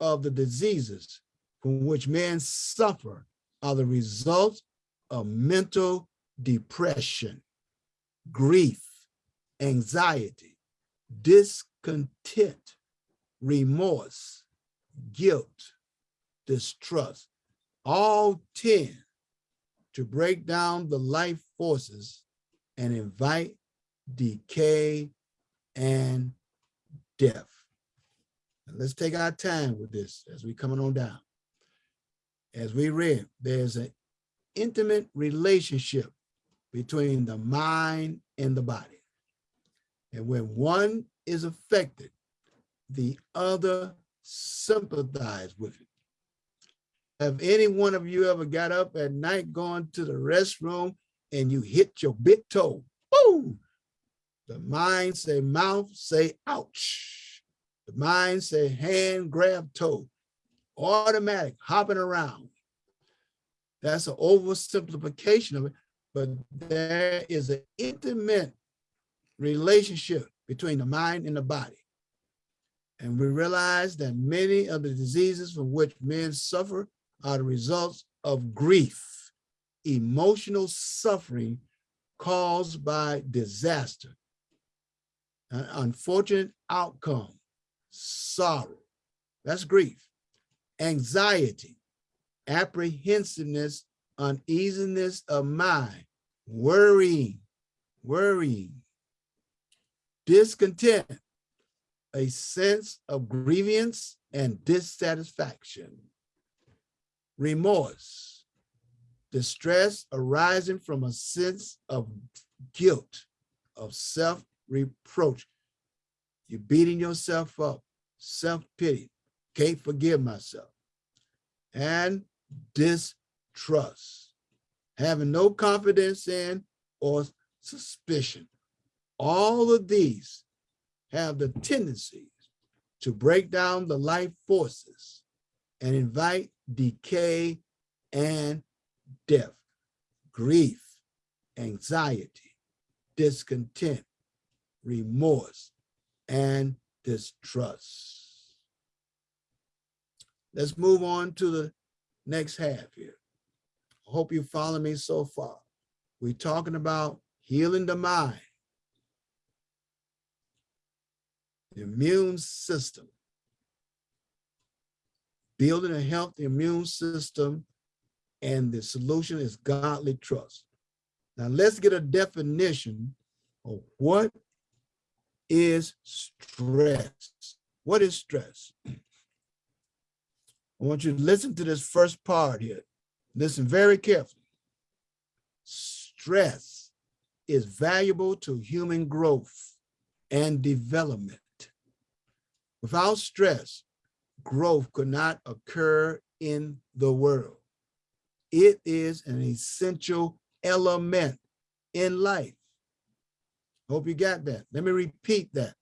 of the diseases from which men suffer are the result of mental depression, grief, anxiety, discontent, remorse, guilt, distrust, all tend to break down the life forces and invite decay and death. Now let's take our time with this as we coming on down. As we read, there's an intimate relationship between the mind and the body. And when one is affected, the other sympathize with it. Have any one of you ever got up at night going to the restroom and you hit your big toe? Boom! The mind say mouth say ouch. The mind say hand grab toe. Automatic hopping around. That's an oversimplification of it, but there is an intimate relationship between the mind and the body. And we realize that many of the diseases from which men suffer are the results of grief, emotional suffering caused by disaster, an unfortunate outcome, sorrow, that's grief, anxiety, apprehensiveness, uneasiness of mind, worrying, worrying, discontent, a sense of grievance and dissatisfaction, remorse, distress arising from a sense of guilt, of self-reproach. You're beating yourself up, self-pity, can't forgive myself, and distrust, having no confidence in or suspicion. All of these have the tendencies to break down the life forces and invite decay and death, grief, anxiety, discontent, remorse, and distrust. Let's move on to the next half here. I hope you follow me so far. We're talking about healing the mind, the immune system, building a healthy immune system, and the solution is godly trust. Now let's get a definition of what is stress. What is stress? I want you to listen to this first part here. Listen very carefully. Stress is valuable to human growth and development. Without stress, growth could not occur in the world. It is an essential element in life. Hope you got that. Let me repeat that.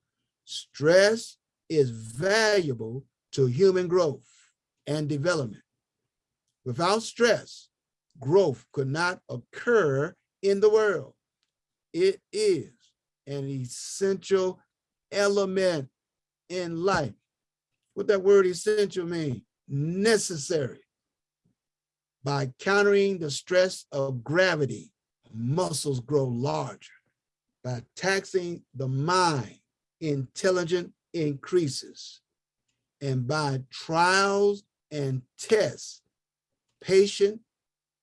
Stress is valuable to human growth and development. Without stress, growth could not occur in the world. It is an essential element in life. What that word essential mean? Necessary. By countering the stress of gravity, muscles grow larger. By taxing the mind, intelligence increases. And by trials and tests, patient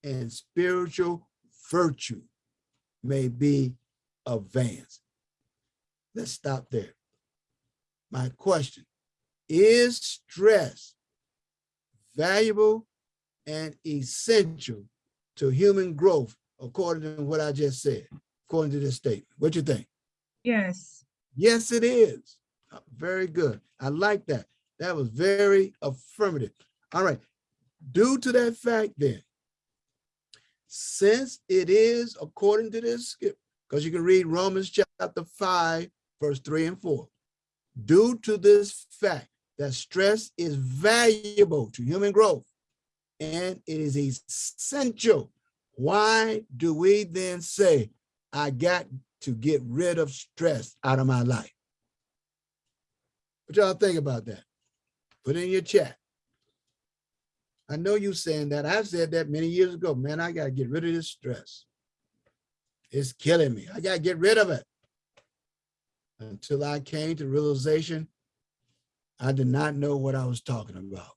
and spiritual virtue may be advanced. Let's stop there. My question, is stress valuable and essential to human growth according to what I just said, according to this statement? What do you think? Yes. Yes, it is. Uh, Very good. I like that. That was very affirmative. All right. Due to that fact then, since it is according to this, because you can read Romans chapter 5, verse 3 and 4. Due to this fact that stress is valuable to human growth and it is essential, why do we then say, I got to get rid of stress out of my life? What y'all think about that? Put in your chat. I know you saying that. I've said that many years ago. Man, I got to get rid of this stress. It's killing me. I got to get rid of it. Until I came to realization, I did not know what I was talking about.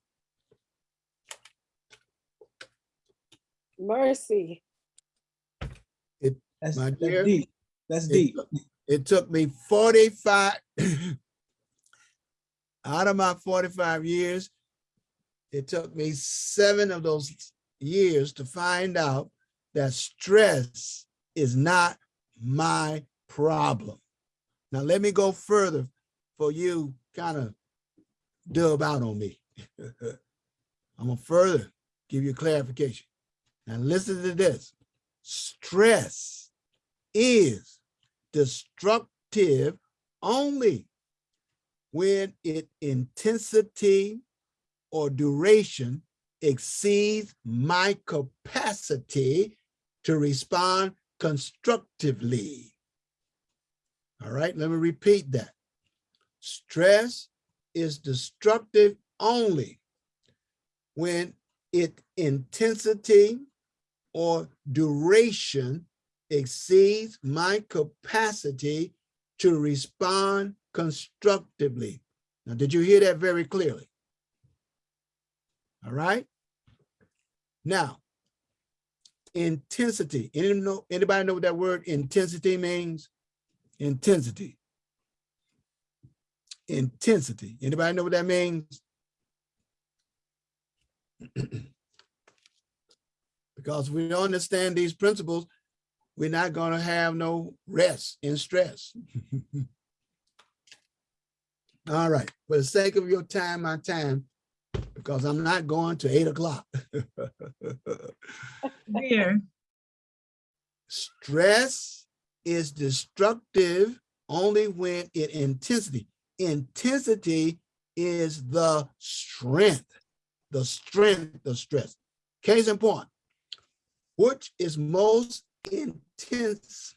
Mercy. That's, My that's deep. That's It deep. It took me 45, out of my 45 years, it took me seven of those years to find out that stress is not my problem. Now, let me go further for you kind of dub out on me. I'm gonna further give you clarification. Now, listen to this. Stress is destructive only when its intensity or duration exceeds my capacity to respond constructively. All right, let me repeat that. Stress is destructive only when its intensity or duration exceeds my capacity to respond constructively. Now, did you hear that very clearly? All right. Now, intensity. Any know, anybody know what that word intensity means? Intensity. Intensity. Anybody know what that means? because we don't understand these principles, we're not going to have no rest in stress. All right, for the sake of your time, my time, because I'm not going to eight o'clock. Dear. Stress is destructive only when it intensity. Intensity is the strength, the strength of stress. Case in point, which is most intense.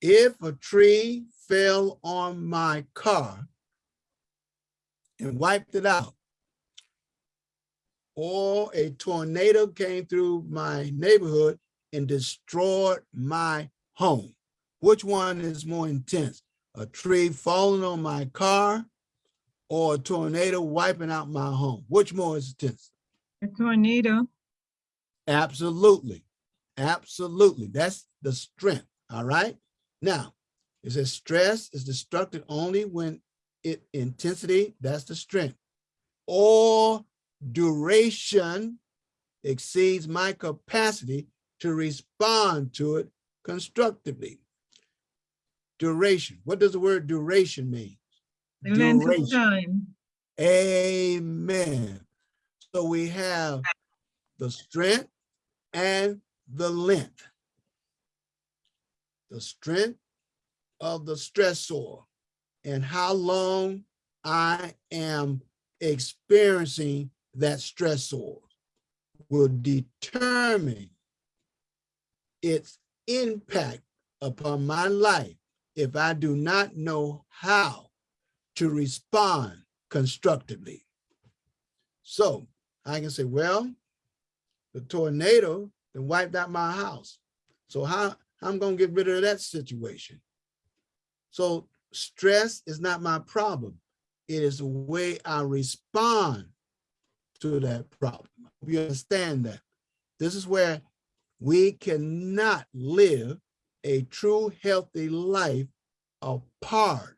If a tree fell on my car and wiped it out, or a tornado came through my neighborhood and destroyed my home, which one is more intense? A tree falling on my car or a tornado wiping out my home? Which more is intense? A tornado. Absolutely. Absolutely. That's the strength. All right. Now, it says stress is destructive only when it intensity, that's the strength, or duration exceeds my capacity to respond to it constructively. Duration. What does the word duration mean? The length of Duration. time. Amen. So we have the strength and the length. The strength of the stressor and how long I am experiencing that stressor will determine its impact upon my life if I do not know how to respond constructively. So I can say, well, the tornado that wiped out my house. So how, how I'm gonna get rid of that situation? So stress is not my problem. It is the way I respond to that problem. You understand that? This is where we cannot live a true healthy life apart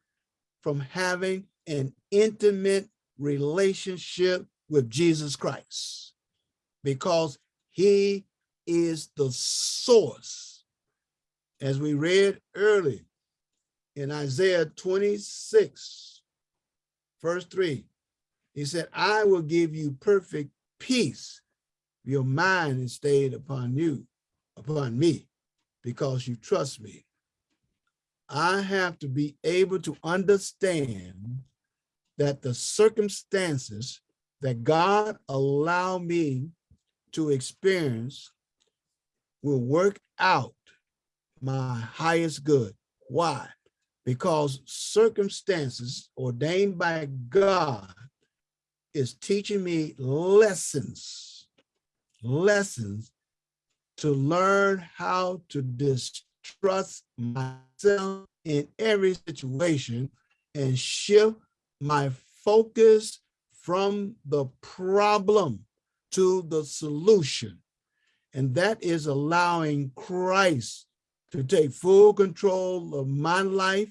from having an intimate relationship with Jesus Christ because he is the source. As we read earlier in Isaiah 26, verse 3, he said, I will give you perfect peace. Your mind is stayed upon you, upon me, because you trust me. I have to be able to understand that the circumstances that God allow me to experience will work out my highest good. Why? Because circumstances ordained by God is teaching me lessons, lessons to learn how to distrust myself in every situation and shift my focus from the problem to the solution. And that is allowing Christ to take full control of my life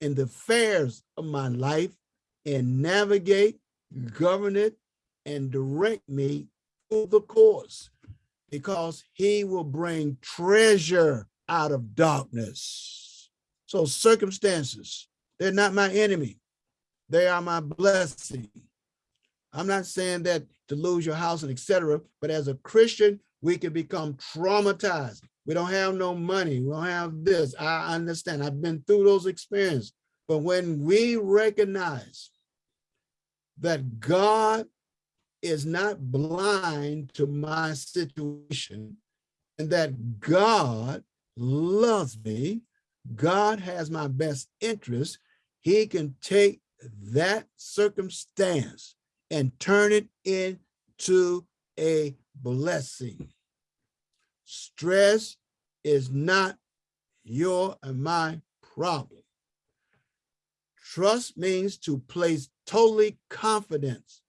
and the affairs of my life and navigate, govern it, and direct me through the course because he will bring treasure out of darkness. So circumstances, they're not my enemy. They are my blessing. I'm not saying that to lose your house and etc. But as a Christian, we can become traumatized. We don't have no money. We don't have this. I understand. I've been through those experiences. But when we recognize that God is not blind to my situation and that God loves me, God has my best interest, he can take that circumstance and turn it into a blessing. Stress is not your and my problem. Trust means to place totally confidence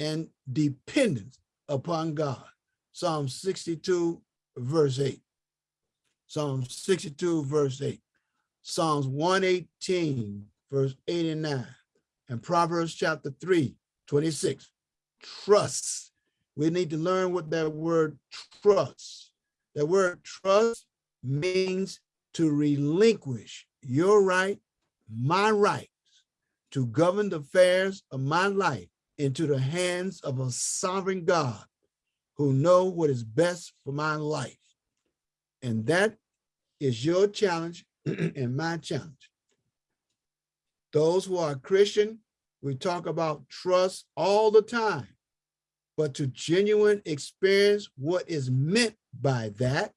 and dependence upon God. Psalm 62, verse 8. Psalm 62, verse 8. Psalms 118, verse 89. and 9. And Proverbs chapter 3, 26. Trust. We need to learn what that word trust. That word trust means to relinquish your right, my rights, to govern the affairs of my life into the hands of a sovereign God who know what is best for my life. And that is your challenge and my challenge. Those who are Christian, we talk about trust all the time, but to genuine experience what is meant by that,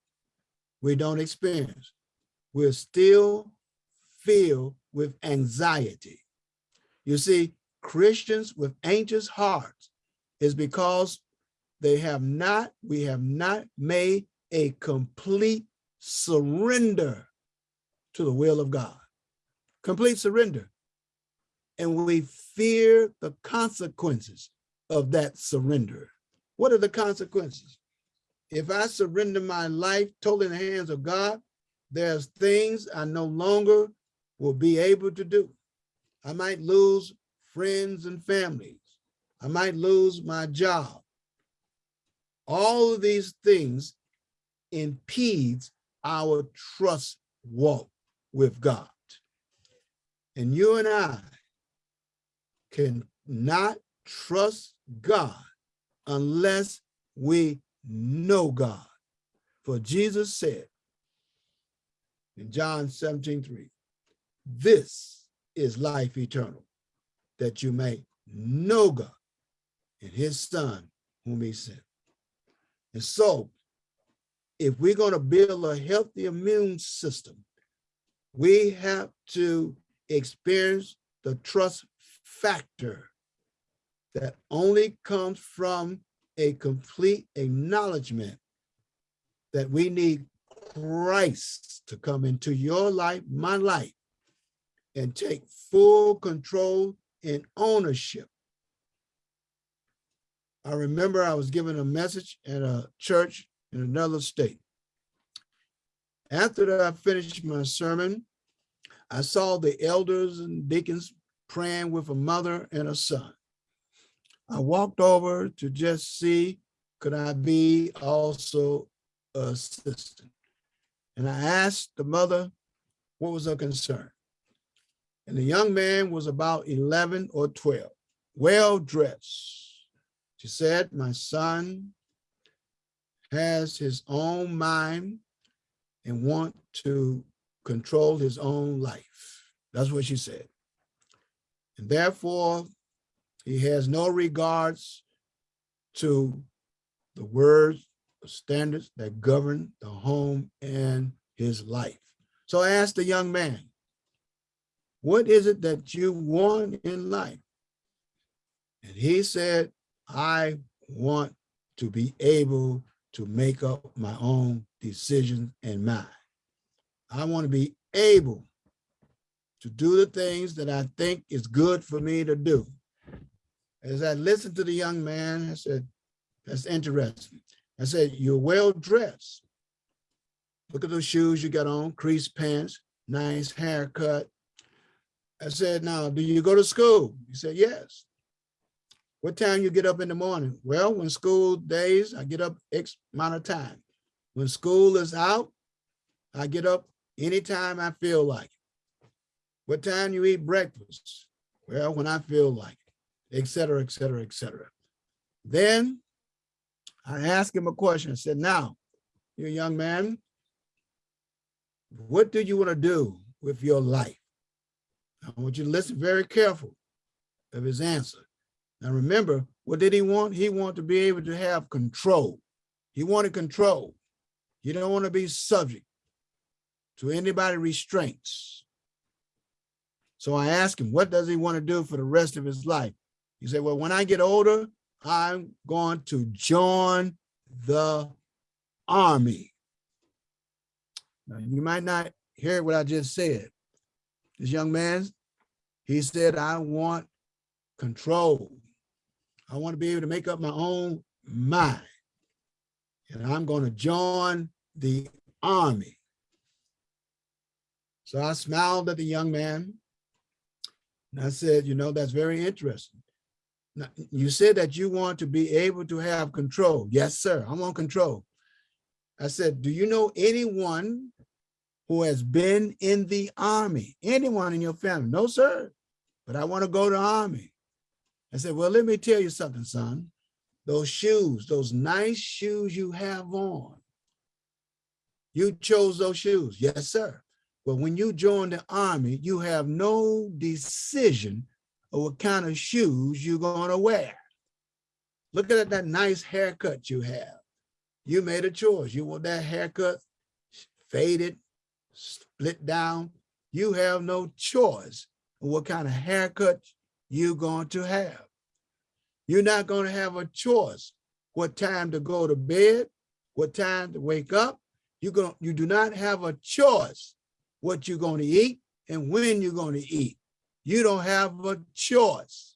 we don't experience. We're still filled with anxiety. You see, Christians with anxious hearts is because they have not, we have not made a complete surrender to the will of God. Complete surrender. and we fear the consequences of that surrender. What are the consequences? If I surrender my life totally in the hands of God, there's things I no longer will be able to do. I might lose friends and families. I might lose my job. All of these things impedes our trust walk with God. And you and I can not trust God unless we know God. For Jesus said in John 17, 3, this is life eternal, that you may know God and his son whom he sent. And so if we're going to build a healthy immune system, we have to experience the trust factor that only comes from a complete acknowledgement that we need Christ to come into your life, my life, and take full control and ownership. I remember I was given a message at a church in another state. After I finished my sermon, I saw the elders and deacons praying with a mother and a son. I walked over to just see, could I be also assistant? And I asked the mother, what was her concern? And the young man was about 11 or 12, well dressed. She said, my son has his own mind and want to control his own life. That's what she said. And therefore, he has no regards to the words, the standards that govern the home and his life. So I asked the young man, what is it that you want in life? And he said, I want to be able to make up my own decisions and mind. I want to be able to do the things that I think is good for me to do. As I listened to the young man, I said, that's interesting. I said, you're well dressed. Look at those shoes you got on, creased pants, nice haircut. I said, now, do you go to school? He said, yes. What time you get up in the morning? Well, when school days, I get up X amount of time. When school is out, I get up anytime I feel like it. What time you eat breakfast? Well, when I feel like it, et cetera, et cetera, et cetera. Then I asked him a question. I said, now, you young man, what do you want to do with your life? I want you to listen very careful of his answer. Now remember, what did he want? He wanted to be able to have control. He wanted control. You don't want to be subject to anybody restraints. So I asked him, what does he want to do for the rest of his life? He said, well, when I get older, I'm going to join the army. Now, you might not hear what I just said. This young man, he said, I want control. I want to be able to make up my own mind. And I'm going to join the army. So I smiled at the young man. And I said, you know, that's very interesting. Now, you said that you want to be able to have control. Yes, sir, I want control. I said, do you know anyone who has been in the army? Anyone in your family? No, sir, but I want to go to army. I said, well, let me tell you something, son. Those shoes, those nice shoes you have on, you chose those shoes. Yes, sir. But when you join the army, you have no decision of what kind of shoes you're going to wear. Look at that nice haircut you have. You made a choice. You want that haircut faded, split down. You have no choice what kind of haircut you're going to have. You're not going to have a choice what time to go to bed, what time to wake up. You're going, you do not have a choice what you're going to eat and when you're going to eat. You don't have a choice.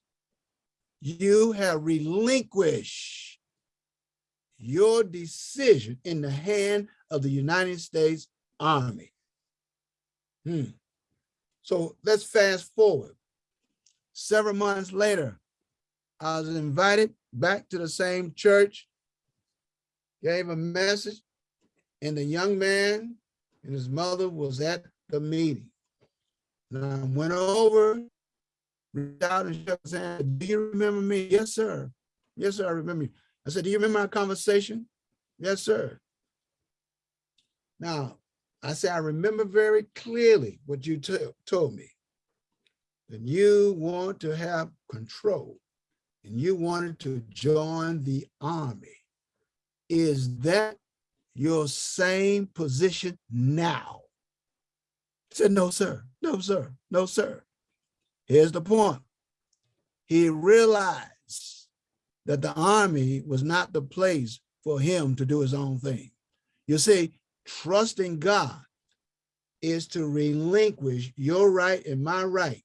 You have relinquished your decision in the hand of the United States Army. Hmm. So let's fast forward. Several months later, I was invited back to the same church, gave a message, and the young man and his mother was at the meeting. And I went over, reached out and hand. Do you remember me? Yes, sir. Yes, sir, I remember you. I said, do you remember our conversation? Yes, sir. Now, I said, I remember very clearly what you told me. That you want to have control and you wanted to join the army. Is that your same position now? He said, no, sir, no, sir, no, sir. Here's the point. He realized that the army was not the place for him to do his own thing. You see, trusting God is to relinquish your right and my right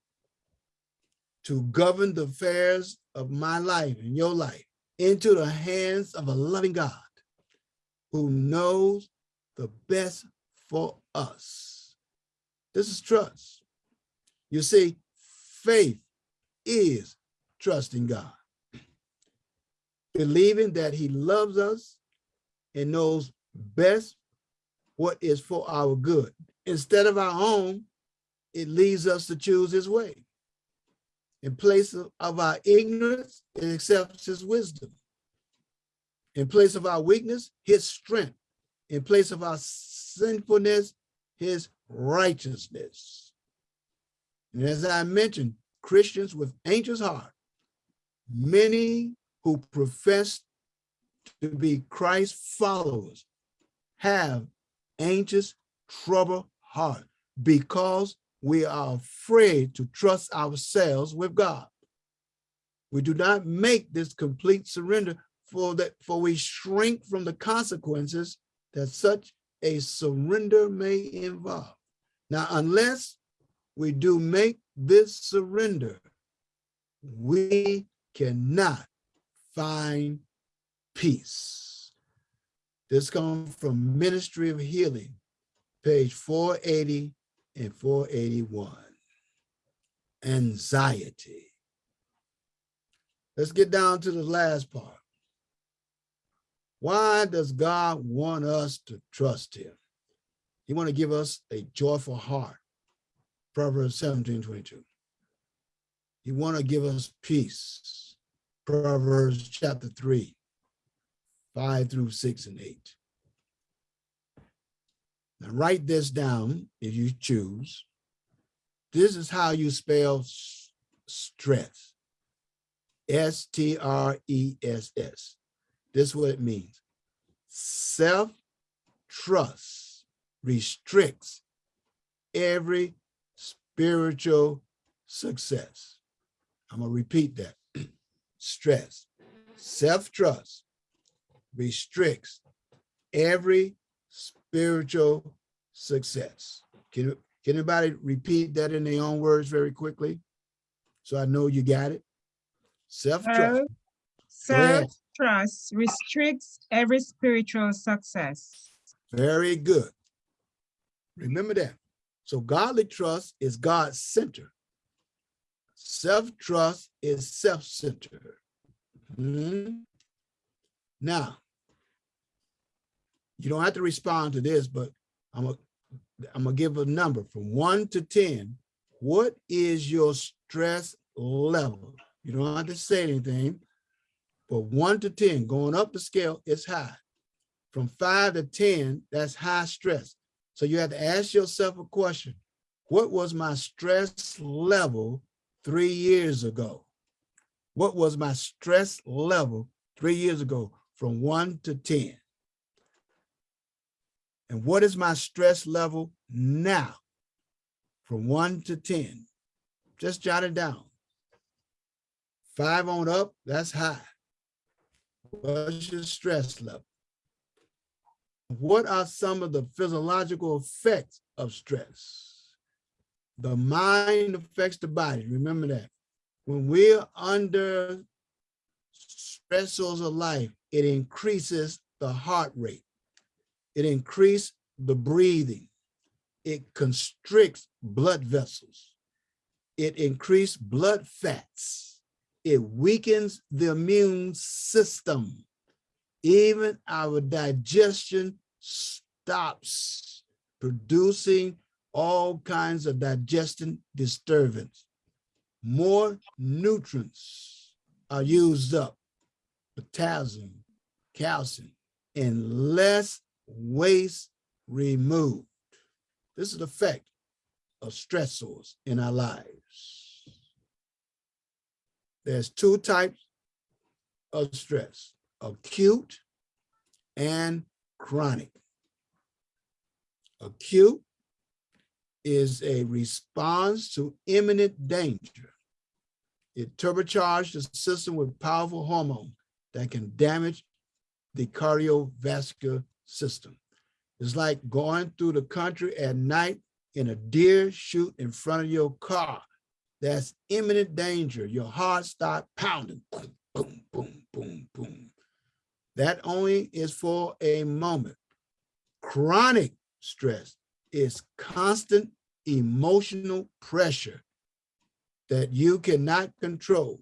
to govern the affairs of my life and your life into the hands of a loving God who knows the best for us. This is trust. You see, faith is trusting God, believing that he loves us and knows best what is for our good. Instead of our own, it leads us to choose his way. In place of, our ignorance, it accepts his wisdom. In place of our weakness, his strength. In place of our sinfulness, his righteousness. And as I mentioned, Christians with anxious heart, many who profess to be Christ followers have anxious, troubled heart because we are afraid to trust ourselves with God. We do not make this complete surrender for that, for we shrink from the consequences that such a surrender may involve. Now, unless we do make this surrender, we cannot find peace. This comes from Ministry of Healing, page 480 and 481. Anxiety. Let's get down to the last part. Why does God want us to trust him? He want to give us a joyful heart. Proverbs 17, 22. He want to give us peace. Proverbs chapter 3, 5 through 6 and 8. Now write this down if you choose. This is how you spell stress. S-T-R-E-S-S. This is what it means. Self-trust restricts every spiritual success. I'm gonna repeat that. Stress, self-trust restricts every spiritual success. Can, can anybody repeat that in their own words very quickly? So I know you got it. Self-trust. Self-trust restricts every spiritual success. Very good. Remember that. So godly trust is God-centered. Self-trust is self-centered. Mhm. Now, you don't have to respond to this, but I'm gonna, I'm gonna give a number from one to 10. What is your stress level? You don't have to say anything, but one to 10, going up the scale is high. From five to 10, that's high stress. So you have to ask yourself a question. What was my stress level three years ago? What was my stress level three years ago from one to 10? And what is my stress level now from one to 10? Just jot it down. Five on up, that's high. What's your stress level? What are some of the physiological effects of stress? The mind affects the body. Remember that. When we're under stressors of life, it increases the heart rate. It increases the breathing. It constricts blood vessels. It increases blood fats. It weakens the immune system. Even our digestion stops producing all kinds of digestion disturbance. More nutrients are used up, potassium, calcium, and less waste removed. This is the effect of stressors in our lives. There's two types of stress, acute and chronic. Acute is a response to imminent danger. It turbocharges the system with powerful hormones that can damage the cardiovascular system. It's like going through the country at night in a deer shoot in front of your car. That's imminent danger. Your heart start pounding. Boom, boom, boom, boom, boom. That only is for a moment. Chronic stress is constant emotional pressure that you cannot control.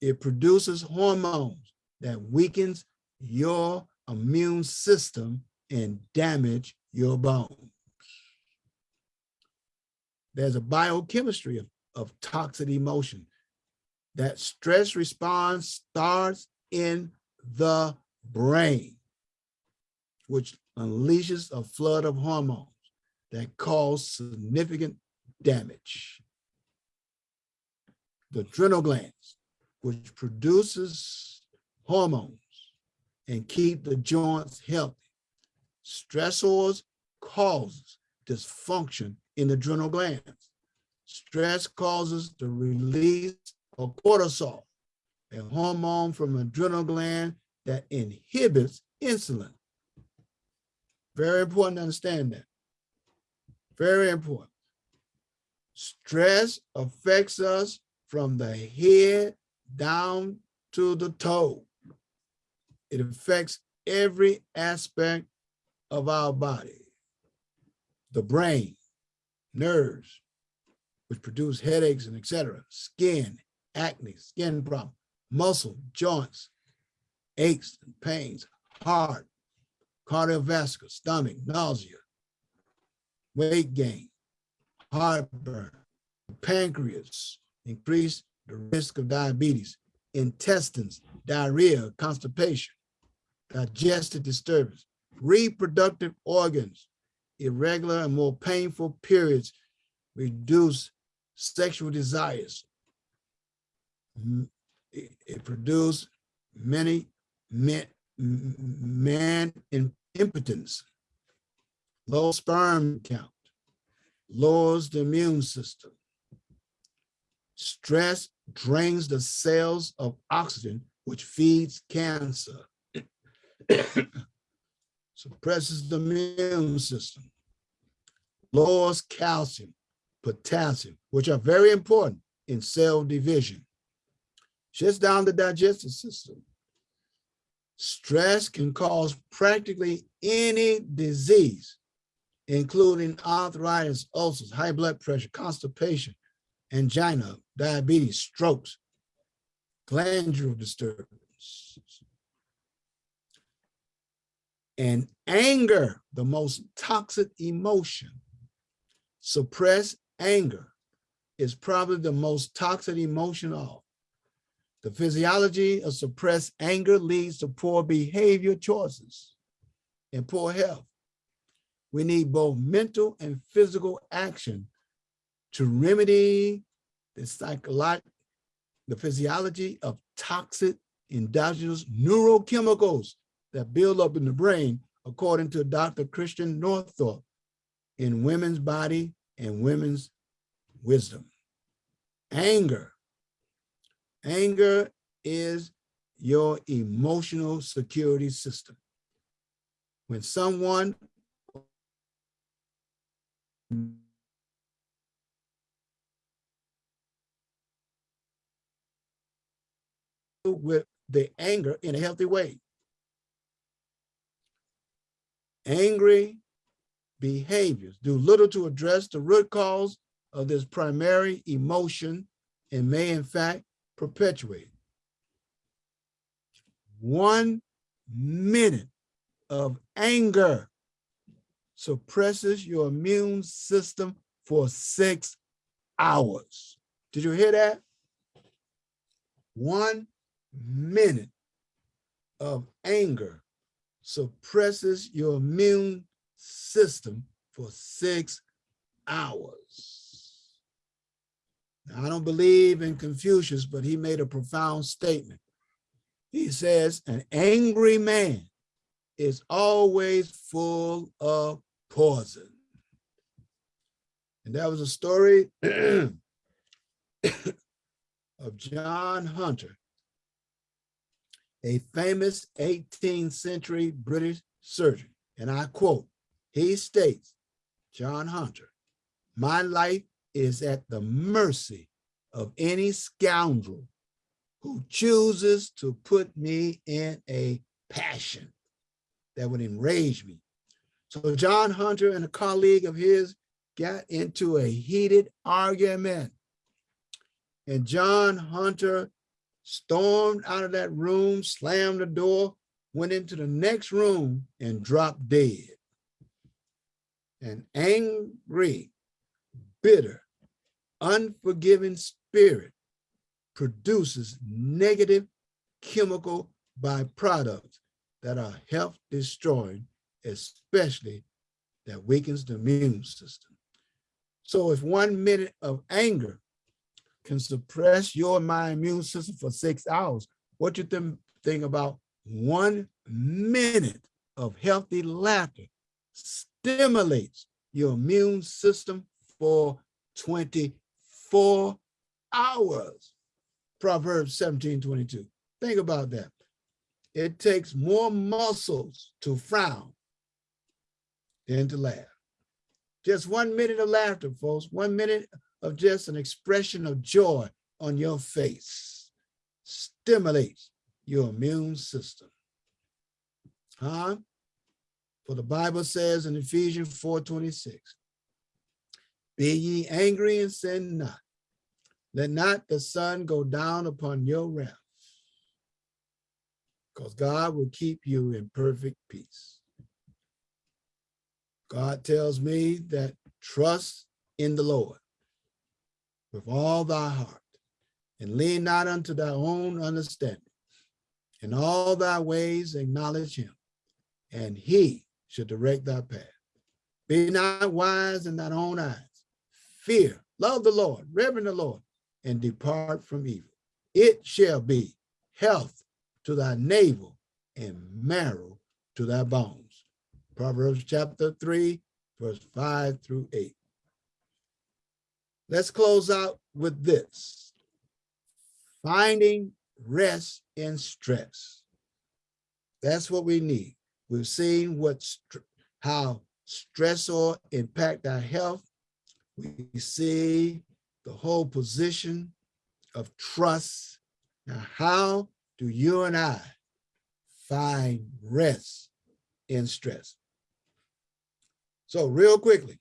It produces hormones that weakens your immune system and damage your bones. There's a biochemistry of, of toxic emotion. That stress response starts in the brain, which unleashes a flood of hormones that cause significant damage. The adrenal glands, which produces hormones and keep the joints healthy. Stressors causes dysfunction in the adrenal glands. Stress causes the release of cortisol, a hormone from adrenal gland that inhibits insulin. Very important to understand that. Very important. Stress affects us from the head down to the toe. It affects every aspect of our body. The brain, nerves, which produce headaches and etc. Skin, acne, skin problem, muscle, joints, aches and pains, heart, cardiovascular, stomach, nausea, weight gain, heartburn, pancreas, increase the risk of diabetes, intestines, diarrhea, constipation, digestive disturbance, reproductive organs, irregular and more painful periods, reduce sexual desires. It, produces many men, man impotence, low sperm count, lowers the immune system. Stress drains the cells of oxygen, which feeds cancer. Suppresses the immune system. Lowers calcium, potassium, which are very important in cell division. Shuts down the digestive system. Stress can cause practically any disease, including arthritis, ulcers, high blood pressure, constipation, angina, diabetes, strokes, glandular disturbance. And anger, the most toxic emotion, suppressed anger is probably the most toxic emotion of. The physiology of suppressed anger leads to poor behavior choices and poor health. We need both mental and physical action to remedy the psychological, the physiology of toxic endogenous neurochemicals that build up in the brain, according to Dr. Christian Northrup, in women's body and women's wisdom. Anger. Anger is your emotional security system. When someone with the anger in a healthy way. Angry behaviors do little to address the root cause of this primary emotion and may in fact perpetuate. One minute of anger suppresses your immune system for six hours. Did you hear that? One minute of anger suppresses your immune system for six hours. Now, I don't believe in Confucius, but he made a profound statement. He says, an angry man is always full of poison. And that was a story of John Hunter, a famous 18th century British surgeon. And I quote, he states, John Hunter, my life is at the mercy of any scoundrel who chooses to put me in a passion that would enrage me. So John Hunter and a colleague of his got into a heated argument. And John Hunter stormed out of that room, slammed the door, went into the next room and dropped dead. An angry, bitter, unforgiving spirit produces negative chemical byproducts that are health destroying, especially that weakens the immune system. So if one minute of anger can suppress your my immune system for six hours, what you think, think about one minute of healthy laughter stimulates your immune system for 24 hours. Proverbs 17, 22. Think about that. It takes more muscles to frown than to laugh. Just one minute of laughter, folks, one minute of just an expression of joy on your face stimulates your immune system. Huh? For the Bible says in Ephesians 4:26, be ye angry and sin not. Let not the sun go down upon your wrath, because God will keep you in perfect peace. God tells me that trust in the Lord with all thy heart and lean not unto thy own understanding. In all thy ways acknowledge him, and he shall direct thy path. Be not wise in thine own eyes. Fear, love the Lord, reverend the Lord, and depart from evil. It shall be health to thy navel and marrow to thy bones. Proverbs chapter 3, verse 5 through 8. Let's close out with this. Finding rest in stress. That's what we need. We've seen what how stressor impact our health. We see the whole position of trust. Now, how do you and I find rest in stress? So real quickly,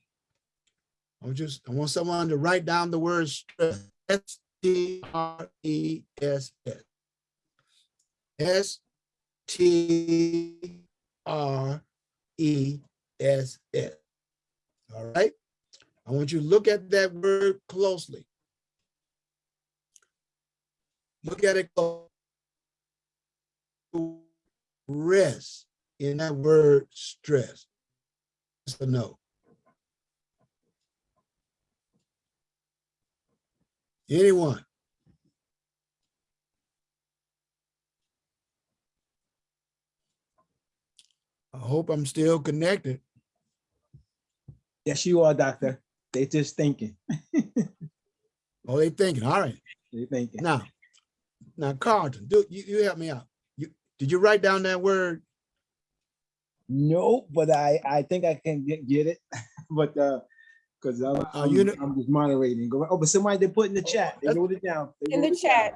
I just I want someone to write down the word stress. S T R E S S. S T R E S S. All right. I want you to look at that word closely. Look at it. Rest in that word stress. Yes or no? Anyone? I hope I'm still connected. Yes, you are, doctor. They just thinking. Oh, they thinking, all right. They thinking. Now, now Carlton, do you, you help me out. You did you write down that word? No, but I I think I can get, get it. but uh because I'm, Uh, I'm, you know- I'm just moderating. Go oh, but somebody they put in the chat. They wrote it down. They In the it down. chat.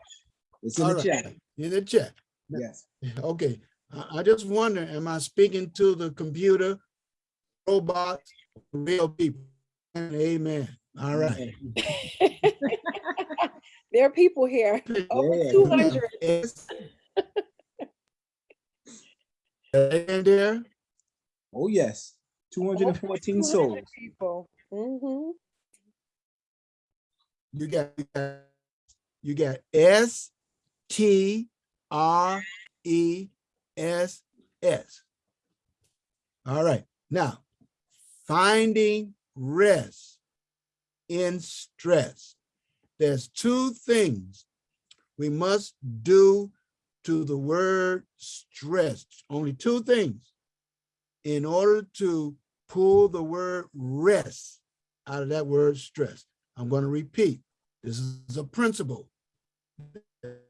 It's in All the right. chat. In the chat. Yes. Okay, I, I just wonder, am I speaking to the computer, robots, real people? Amen. All right. There are people here, over Yeah. two hundred. Yes. And there, Oh, yes. 214 souls. People. Hmm you got, you got S T R E S S. All right, now, finding rest in stress. There's two things we must do to the word stress, only two things in order to pull the word rest out of that word stress. I'm going to repeat. This is a principle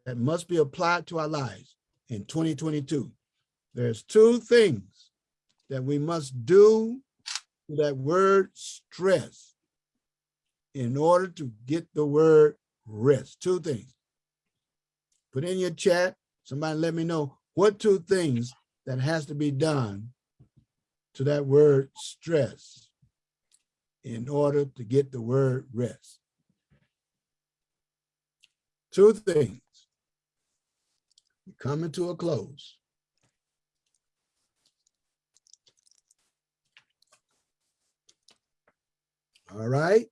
that must be applied to our lives in 2022. There's two things that we must do to that word stress in order to get the word rest. Two things. Put in your chat, somebody let me know what two things that has to be done to that word stress in order to get the word rest. Two things. We're Coming to a close. All right,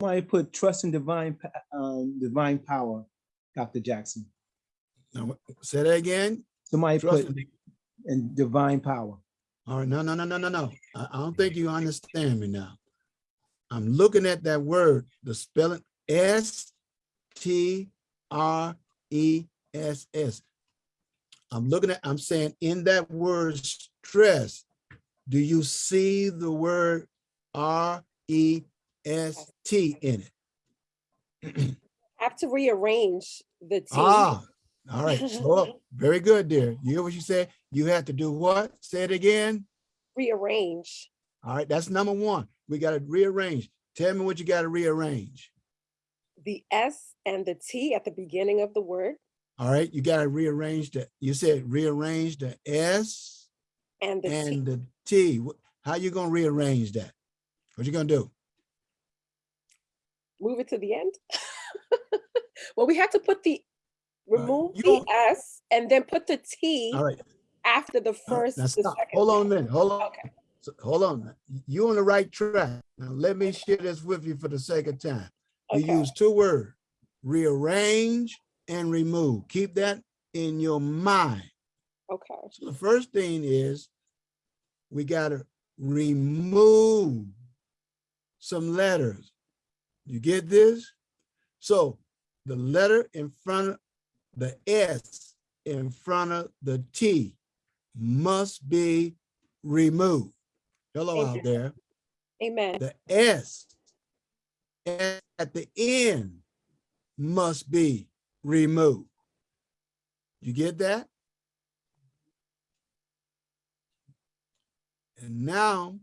Somebody put trust in divine, um, divine power, Dr. Jackson. now say that again. Somebody Trust put in divine power. All right, no, no, no, no, no, no. I, I don't think you understand me now. I'm looking at that word, the spelling S T R E S S. I'm looking at, I'm saying in that word stress, do you see the word R E S T in it? Have to rearrange the T. Ah, all right, slow up. Very good, dear. You hear what you said? You have to do what? Say it again. Rearrange All right, that's number one. We got to rearrange. Tell me what you got to rearrange. the S and the T at the beginning of the word All right, you got to rearrange the, you said rearrange the S and the T. the T. How you going to rearrange that? What you going to do? Move it to the end. Well, we had to put the, remove you the S and then put the T All right, after the first, now the stop. Hold on a minute, hold on. Okay. So, Hold on. You on the right track. Now let me share this with you for the sake of time. We Okay. use two words, rearrange and remove. Keep that in your mind. Okay. So the first thing is we gotta remove some letters. You get this? So the letter in front of the S in front of the T must be removed. Hello out there. Amen. The S at the end must be removed. You get that? And now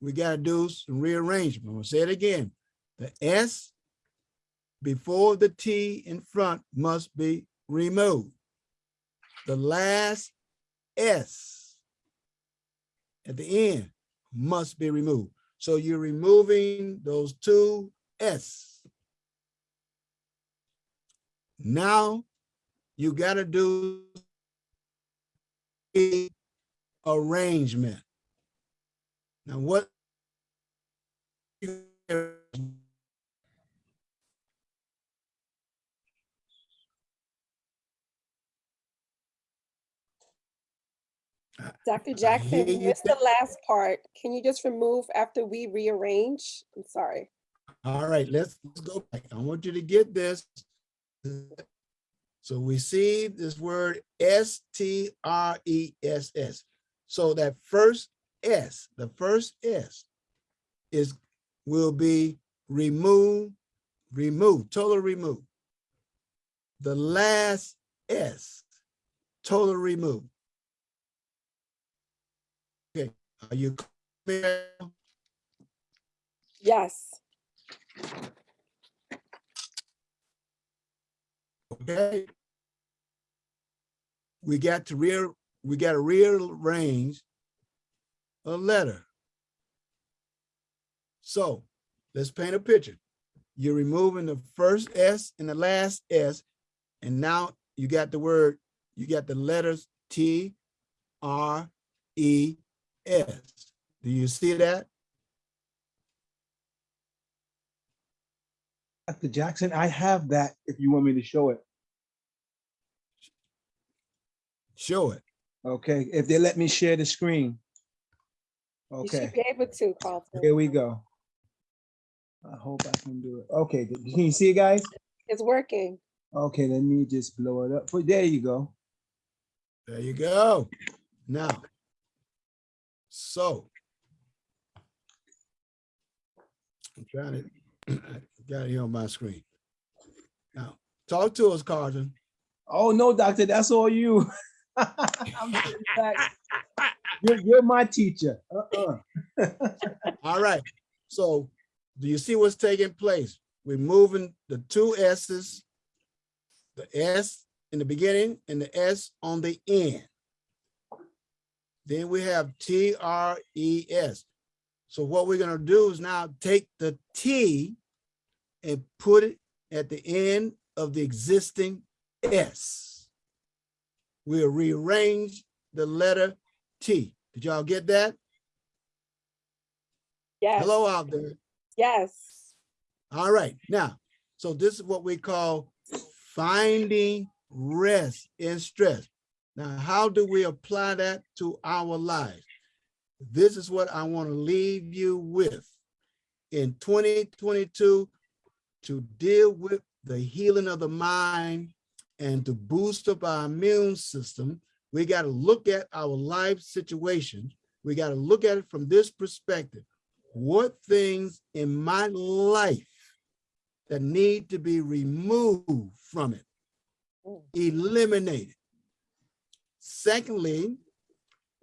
we got to do some rearrangement. I'm going to say it again. The S before the T in front must be removed. The last S at the end must be removed. So you're removing those two S. Now you got to do arrangement. Now what? Dr. Jackson, you missed the last part. Can you just remove after we rearrange? I'm sorry. All right, let's, let's go back. I want you to get this. So we see this word S T R E S S. So that first S, the first S is, will be remove, remove, total remove. The last S, total remove. Okay, are you clear? Yes. Okay. We got to real, we got to rearrange a letter. So let's paint a picture. You're removing the first S and the last S, and now you got the word, you got the letters T, R, E, S. Do you see that? Dr. Jackson, I have that if you want me to show it. Show it. Okay, if they let me share the screen. You should Okay, be able to, Carlton. here we go. I hope I can do it. Okay, can you see it, guys? It's working. Okay, let me just blow it up. But There you go. There you go. Now, so. I'm trying to, got it here on my screen. Now, talk to us, Carson. Oh, no, doctor, that's all you. I'm. You're, you're my teacher. Uh-uh. All right, so do you see what's taking place? We're moving the two S's, the S in the beginning and the S on the end. Then we have T R E S. So what we're gonna do is now take the T and put it at the end of the existing S. We'll rearrange the letter T. Did y'all get that? Yes. Hello out there. Yes. All right, now, so this is what we call finding rest in stress. Now, how do we apply that to our life? This is what I want to leave you with. In 2022, to deal with the healing of the mind and to boost up our immune system, we got to look at our life situation. We got to look at it from this perspective. What things in my life that need to be removed from it, mm. eliminated. Secondly,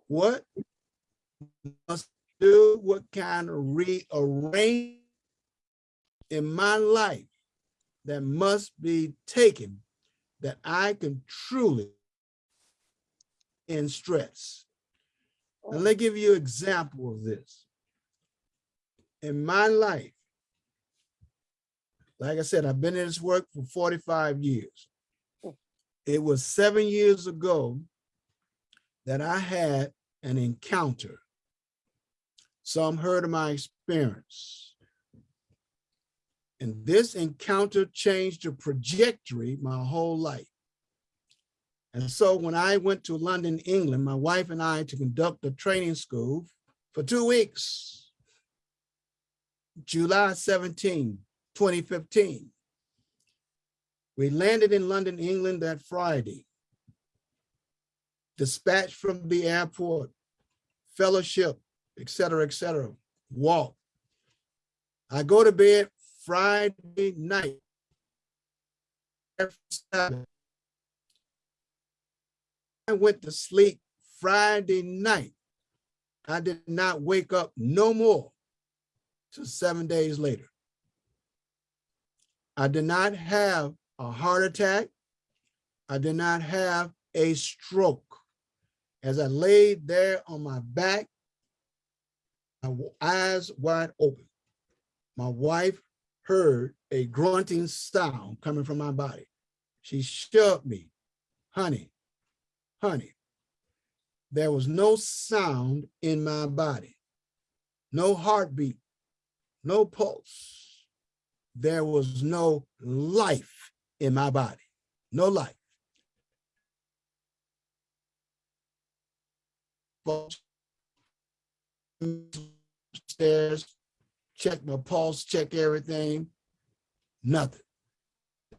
what must do, what kind of rearrange in my life that must be taken that I can truly in stress. And let me give you an example of this. In my life, like I said, I've been in this work for 45 years. It was seven years ago that I had an encounter. Some heard of my experience. And this encounter changed the trajectory my whole life. And so when I went to London, England, my wife and I to conduct a training school for two weeks, July 17, 2015. We landed in London, England that Friday. Dispatched from the airport, fellowship, et cetera, et cetera, walk. I go to bed Friday night. I went to sleep Friday night. I did not wake up no more till seven days later. I did not have a heart attack. I did not have a stroke. As I laid there on my back, my eyes wide open, my wife heard a grunting sound coming from my body. She shoved me, honey, honey. There was no sound in my body, no heartbeat, no pulse. There was no life in my body, no life. Stairs, check my pulse, check everything, nothing.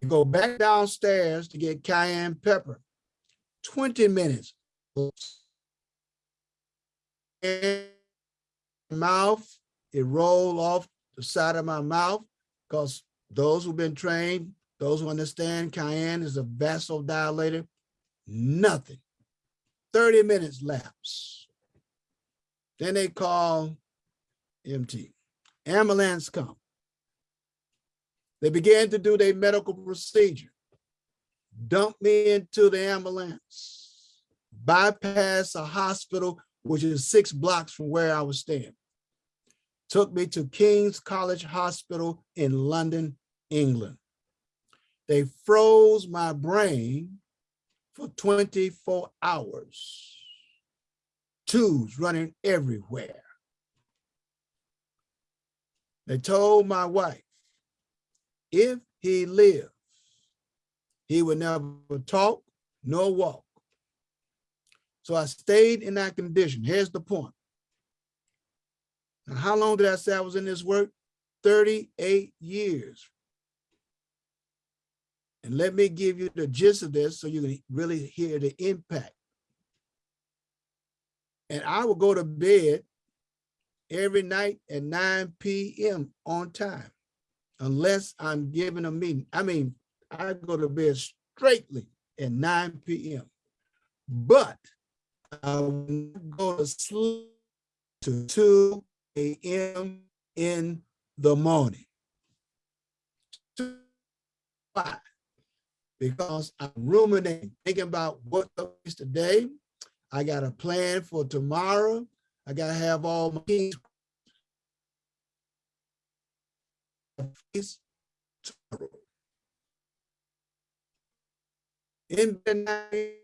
Go back downstairs to get cayenne pepper. 20 minutes. Mouth, it rolled off the side of my mouth because those who've been trained, those who understand cayenne is a vasodilator, nothing. 30 minutes lapse. Then they call EMT. Ambulance come. They began to do their medical procedure. dumped me into the ambulance, bypass a hospital, which is six blocks from where I was staying. Took me to King's College Hospital in London, England. They froze my brain for 24 hours. Tubes running everywhere. They told my wife, if he lived, he would never talk nor walk. So I stayed in that condition. Here's the point. Now, how long did I say I was in this work? 38 years. And let me give you the gist of this so you can really hear the impact. And I will go to bed every night at 9 p.m. on time, unless I'm given a meeting. I mean, I go to bed straightly at 9 p.m. But I go to sleep to 2 a.m. in the morning. Why? Because I'm ruminating, thinking about what is today. I got a plan for tomorrow. I gotta have all my tomorrow. In the night,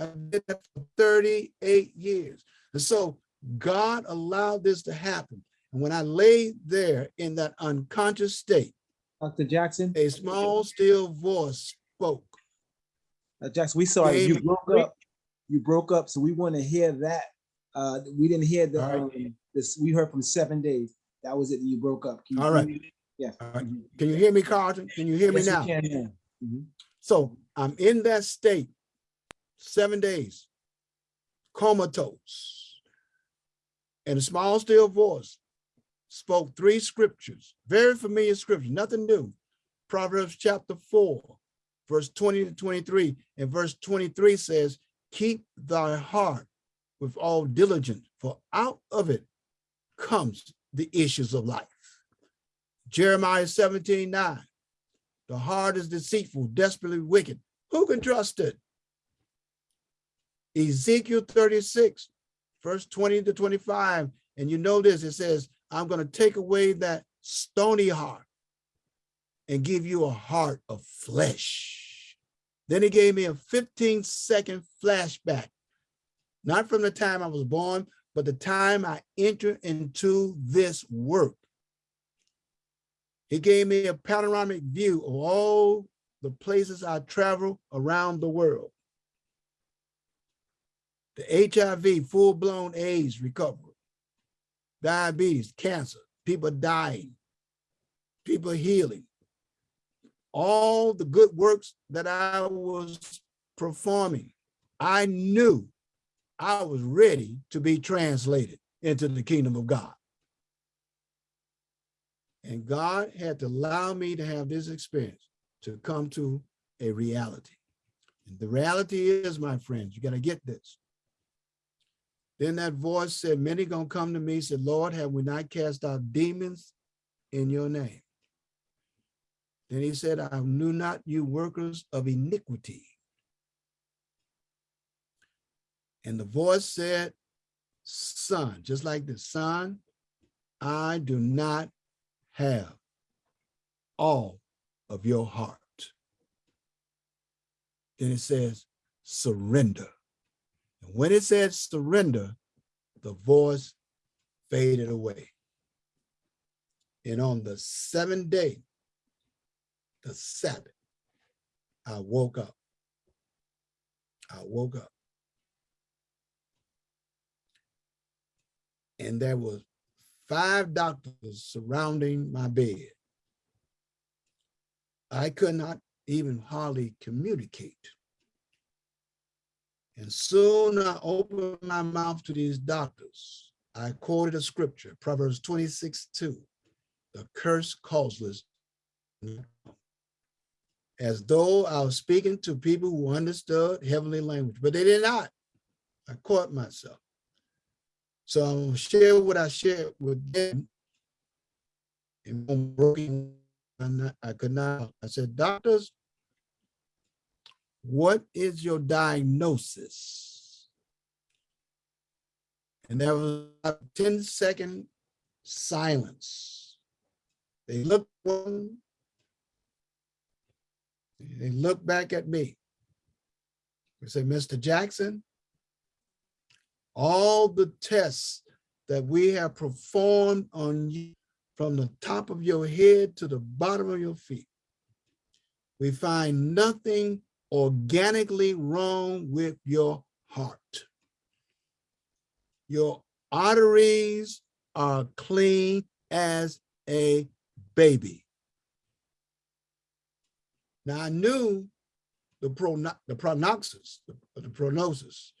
I've been there for 38 years. And so God allowed this to happen. And when I lay there in that unconscious state, Dr. Jackson, a small, still voice spoke. Uh, Jackson, we saw. You broke up. You broke up, so we want to hear that. Uh, we didn't hear the, right. um, this, we heard from seven days. That was it, you broke up. Can you All right. Yes. All right. Can you hear me, Carlton? Can you hear me Yes, we now? can now. Mhm. So I'm in that state, seven days, comatose. And a small still voice spoke three scriptures, very familiar scriptures, nothing new. Proverbs chapter four, verse 20 to 23. And verse 23 says, keep thy heart with all diligence, for out of it comes the issues of life. Jeremiah 17, 9. The heart is deceitful, desperately wicked. Who can trust it? Ezekiel 36, verse 20 to 25. And you know this, it says, I'm going to take away that stony heart and give you a heart of flesh. Then he gave me a 15 second flashback, not from the time I was born, but the time I entered into this work. He gave me a panoramic view of all the places I travel around the world. The HIV, full-blown AIDS recovery, diabetes, cancer, people dying, people healing, all the good works that I was performing. I knew I was ready to be translated into the kingdom of God. And God had to allow me to have this experience to come to a reality. And the reality is, my friends, you got to get this. Then that voice said, many gonna come to me, said, Lord, have we not cast out demons in your name? Then he said, I knew not you workers of iniquity. And the voice said, son, just like the son, I do not have all of your heart. Then it says, surrender. And when it said surrender, the voice faded away. And on the seventh day, the Sabbath, I woke up. I woke up. And there was five doctors surrounding my bed. I could not even hardly communicate. And soon I opened my mouth to these doctors. I quoted a scripture, Proverbs 26, 2, the curse causeless. As though I was speaking to people who understood heavenly language, but they did not. I caught myself. So I'm gonna share what I shared with them in broken and I could not, I said, doctors, what is your diagnosis? And there was a 10 second silence. They looked one, they looked back at me. We said, Mr. Jackson, all the tests that we have performed on you from the top of your head to the bottom of your feet, we find nothing organically wrong with your heart. Your arteries are clean as a baby. Now I knew the prono the prognosis, the, the prognosis,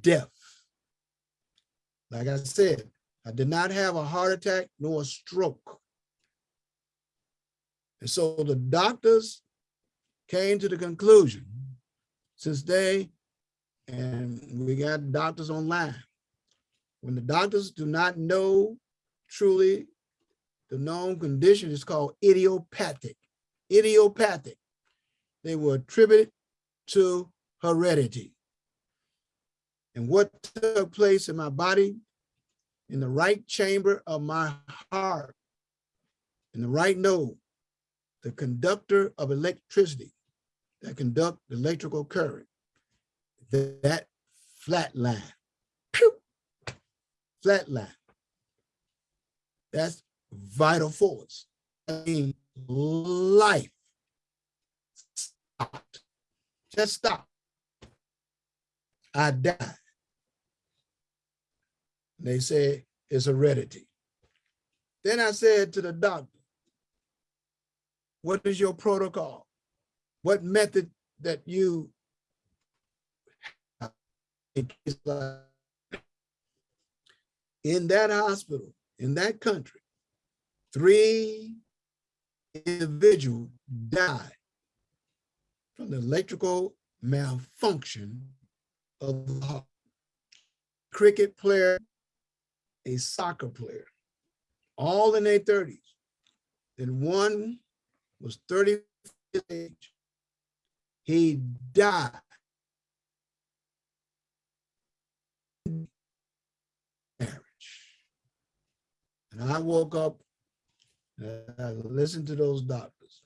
death. Like I said, I did not have a heart attack nor a stroke. And so the doctors came to the conclusion, since they, and we got doctors online, when the doctors do not know truly the known condition is called idiopathic. Idiopathic. They were attributed to heredity. And what took place in my body, in the right chamber of my heart, in the right node, the conductor of electricity that conduct electrical current, that, that flat line, pew, flat line. That's vital force. I mean, life. Just stop. I died. And They said it's heredity. Then I said to the doctor, what is your protocol? What method that you in that hospital, in that country, three individuals died from the electrical malfunction of the heart. Cricket player, a soccer player, all in their 30s. Then one was 30 years age. He died. Marriage. And I woke up and I listened to those doctors.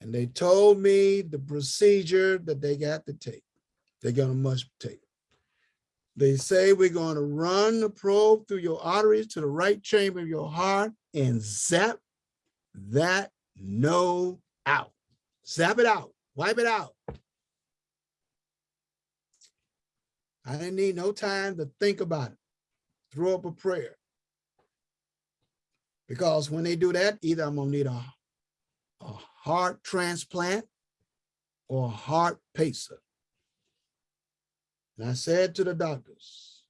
And they told me the procedure that they got to take. They're gonna must take. They say we're going to run the probe through your arteries to the right chamber of your heart and zap that node out. Zap it out, wipe it out. I didn't need no time to think about it. Throw up a prayer. Because when they do that, either I'm gonna need a, a heart transplant or heart pacer. And I said to the doctors,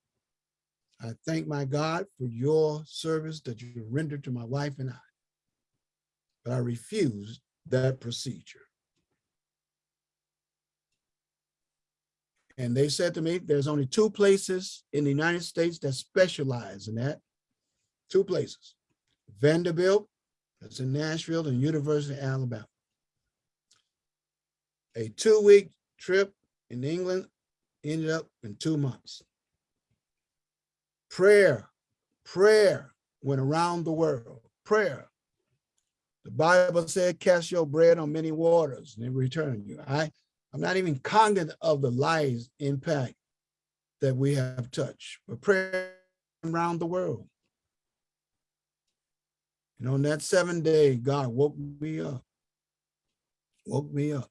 I thank my God for your service that you rendered to my wife and I. But I refused that procedure. And they said to me, there's only two places in the United States that specialize in that. Two places, Vanderbilt, that's in Nashville, and University of Alabama. A two-week trip in England ended up in two months. Prayer, prayer went around the world, prayer. The Bible said, cast your bread on many waters and in return you. I, I'm not even cognizant of the lives impact that we have touched, but prayer around the world. And on that seventh day, God woke me up, woke me up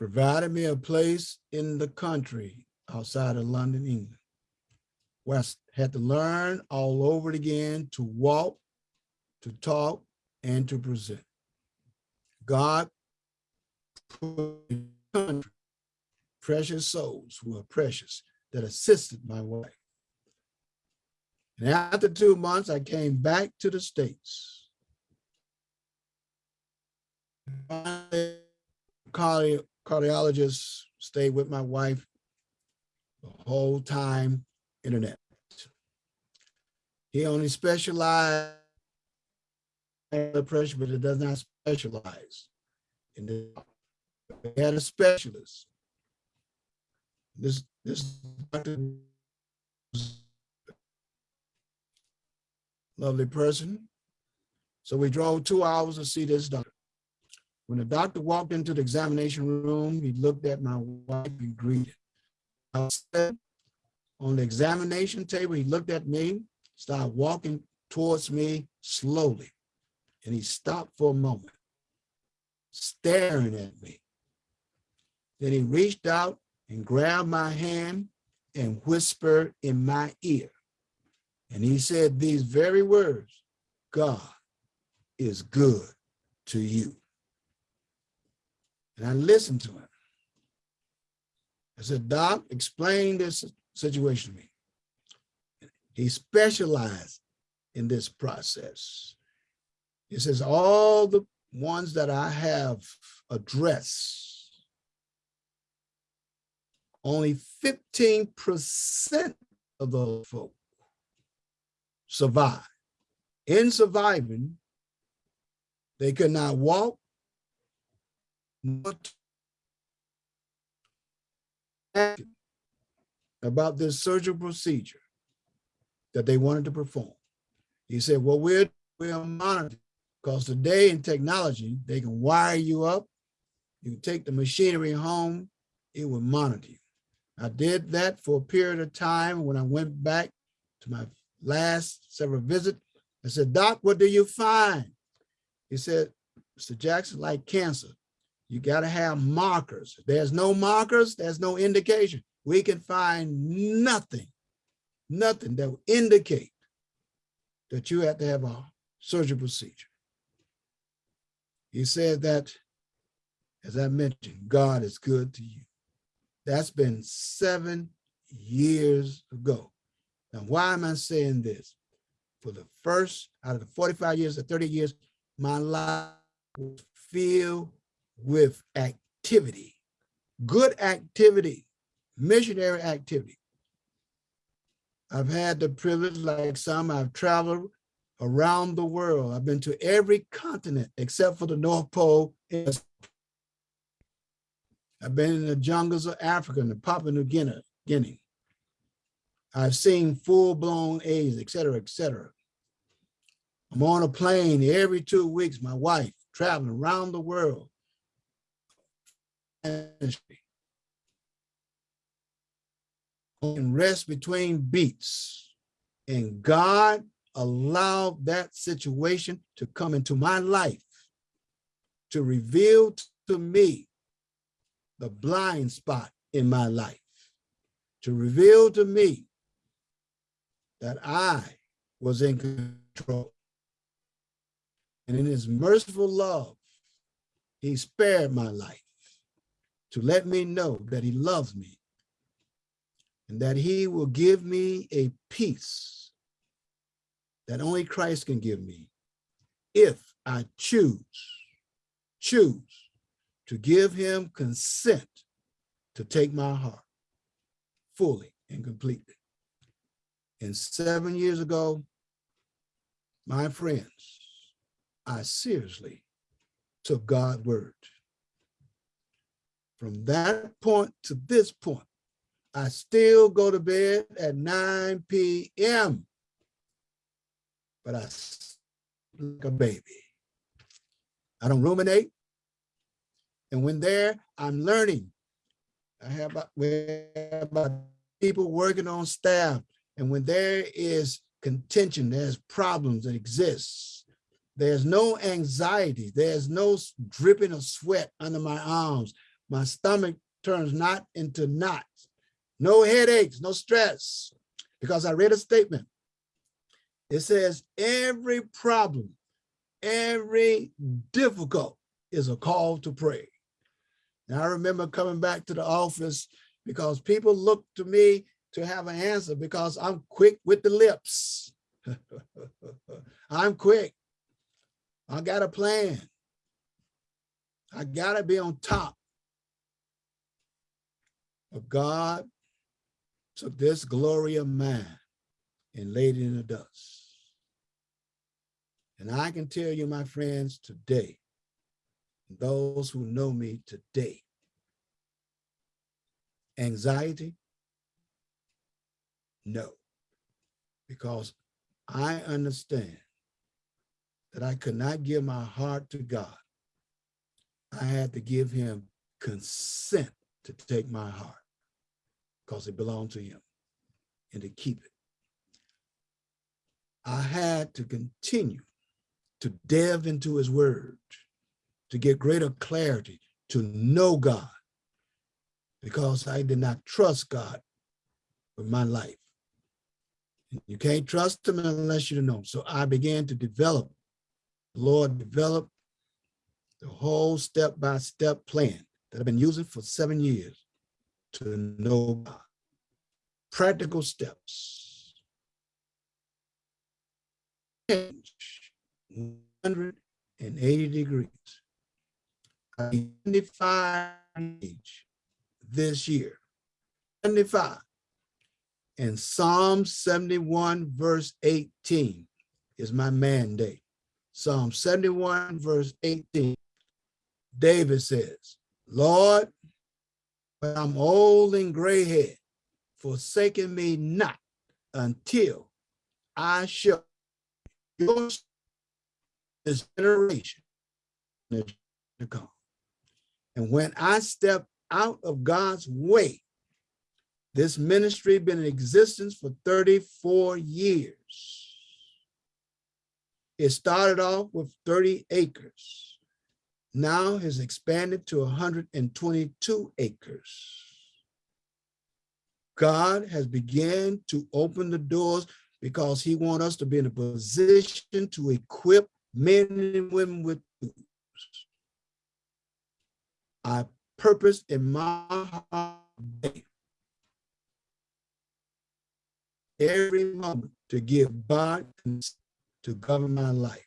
provided me a place in the country outside of London, England, where I had to learn all over again to walk, to talk, and to present. God put precious souls who are precious that assisted my wife. And after two months, I came back to the States. Cardi cardiologist, stayed with my wife the whole time, internet. He only specialized in blood pressure, but it does not specialize in this. We had a specialist. This, this doctor lovely person. So we drove two hours to see this doctor. When the doctor walked into the examination room, he looked at my wife and greeted. I said, on the examination table, he looked at me, started walking towards me slowly. And he stopped for a moment, staring at me. Then he reached out and grabbed my hand and whispered in my ear. And he said these very words, God is good to you. And I listened to him. I said, Doc, explain this situation to me. He specialized in this process. He says, all the ones that I have addressed, only 15% of those folk survive. In surviving, they could not walk, about this surgical procedure that they wanted to perform. He said, well, we're, we're monitoring because today in technology, they can wire you up. You take the machinery home, it will monitor you. I did that for a period of time. When I went back to my last several visits, I said, Doc, what do you find? He said, Mr. Jackson, like cancer, you got to have markers. There's no markers, there's no indication. We can find nothing, nothing that will indicate that you have to have a surgical procedure. He said that, as I mentioned, God is good to you. That's been seven years ago. Now, why am I saying this? For the first, out of the 45 years or 30 years, my life was filled with activity, good activity, missionary activity. I've had the privilege, like some, I've traveled around the world. I've been to every continent except for the North Pole. I've been in the jungles of Africa and Papua New Guinea. Guinea. I've seen full-blown AIDS, et cetera, et cetera. I'm on a plane every two weeks, my wife, traveling around the world. And rest between beats. And God allowed that situation to come into my life to reveal to me the blind spot in my life, to reveal to me that I was in control. And in his merciful love, he spared my life to let me know that he loves me and that he will give me a peace that only Christ can give me if I choose, choose to give him consent to take my heart fully and completely. And seven years ago, my friends, I seriously took God's word. From that point to this point, I still go to bed at 9 p.m. But I sleep like a baby. I don't ruminate. And when there, I'm learning. I have about, we have about people working on staff. And when there is contention, there's problems that exist. There's no anxiety. There's no dripping of sweat under my arms. My stomach turns not into knots. No headaches, no stress. Because I read a statement. It says every problem, every difficult is a call to pray. And I remember coming back to the office because people looked to me to have an answer because I'm quick with the lips. I'm quick. I got a plan. I gotta be on top. But God took this glory of mine and laid it in the dust. And I can tell you, my friends, today, those who know me today, anxiety, no, because I understand that I could not give my heart to God. I had to give him consent to take my heart because it belonged to him and to keep it. I had to continue to delve into his word, to get greater clarity, to know God, because I did not trust God with my life. You can't trust them unless you know him. So I began to develop, Lord developed the whole step-by-step plan that I've been using for seven years to know God. Practical steps. Change 180 degrees. 75 age this year. 75. And Psalm 71 verse 18 is my mandate. Psalm 71 verse 18. David says, Lord, when I'm old and gray head, forsaken me not until I shall your this generation to come. And when I step out of God's way, this ministry been in existence for 34 years. It started off with 30 acres. Now has expanded to 122 acres. God has began to open the doors because he wants us to be in a position to equip men and women with tools. I purpose in my heart every moment to give God to govern my life.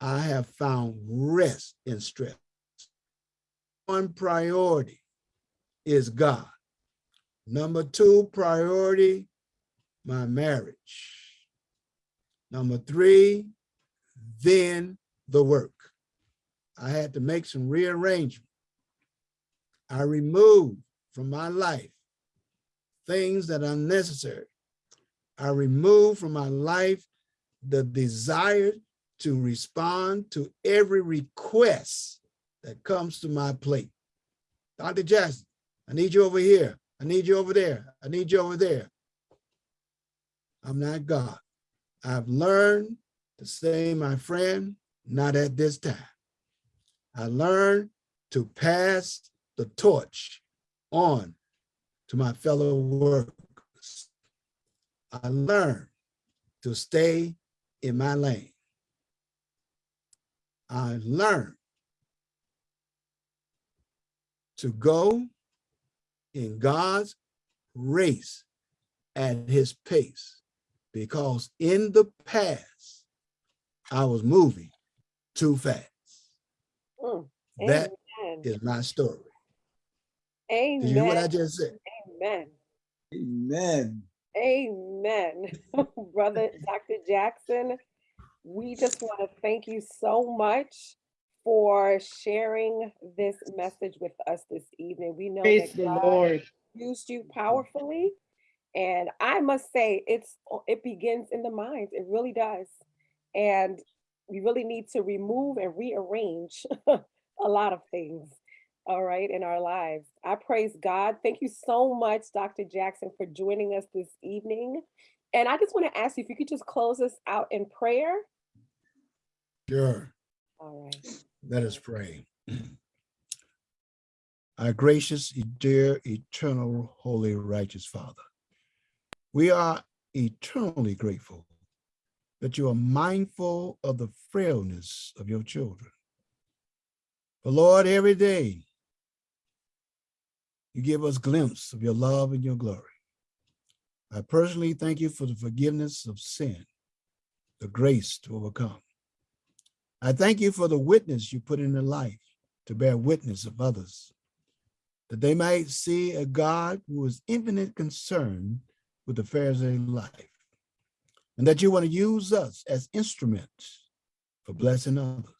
I have found rest in stress. One priority is God. Number two priority, my marriage. Number three, then the work. I had to make some rearrangement. I removed from my life things that are necessary. I remove from my life the desire to respond to every request that comes to my plate. Dr. Jackson, I need you over here. I need you over there. I need you over there. I'm not God. I've learned to say, my friend, not at this time. I learned to pass the torch on to my fellow workers. I learned to stay in my lane. I learned to go in God's race at his pace because in the past, I was moving too fast. Mm, That amen. is my story. Amen. Did you hear what I just said? Amen. Amen. Amen. Brother Dr. Jackson, we just want to thank you so much for sharing this message with us this evening. We know Praise that the God Lord. used you powerfully. And I must say, it's it begins in the mind. It really does. And we really need to remove and rearrange a lot of things, all right, in our lives. I praise God. Thank you so much, Dr. Jackson, for joining us this evening. And I just want to ask you if you could just close us out in prayer. Sure. All right. Let us pray. Our gracious, dear, eternal, holy, righteous Father, we are eternally grateful that you are mindful of the frailness of your children. But Lord, every day you give us glimpse of your love and your glory. I personally thank you for the forgiveness of sin, the grace to overcome. I thank you for the witness you put in their life to bear witness of others, that they might see a God who is infinite concern with the affairs of life, and that you want to use us as instruments for blessing others.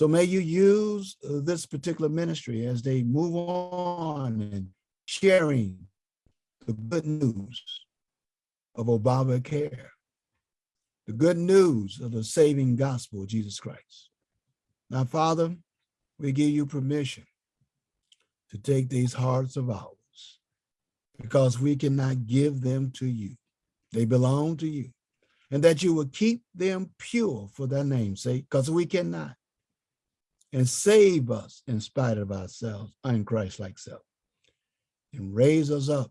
So may you use uh, this particular ministry as they move on and sharing the good news of Obamacare, the good news of the saving gospel of Jesus Christ. Now, Father, we give you permission to take these hearts of ours because we cannot give them to you. They belong to you. And that you will keep them pure for their name's sake, because we cannot. And save us in spite of ourselves, unchrist-like self. And raise us up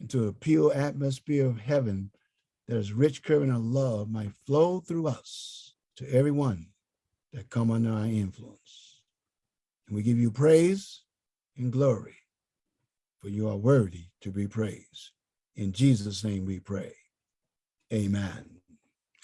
into a pure atmosphere of heaven that is rich current of love might flow through us to everyone that come under our influence. And we give you praise and glory, for you are worthy to be praised. In Jesus' name we pray. Amen.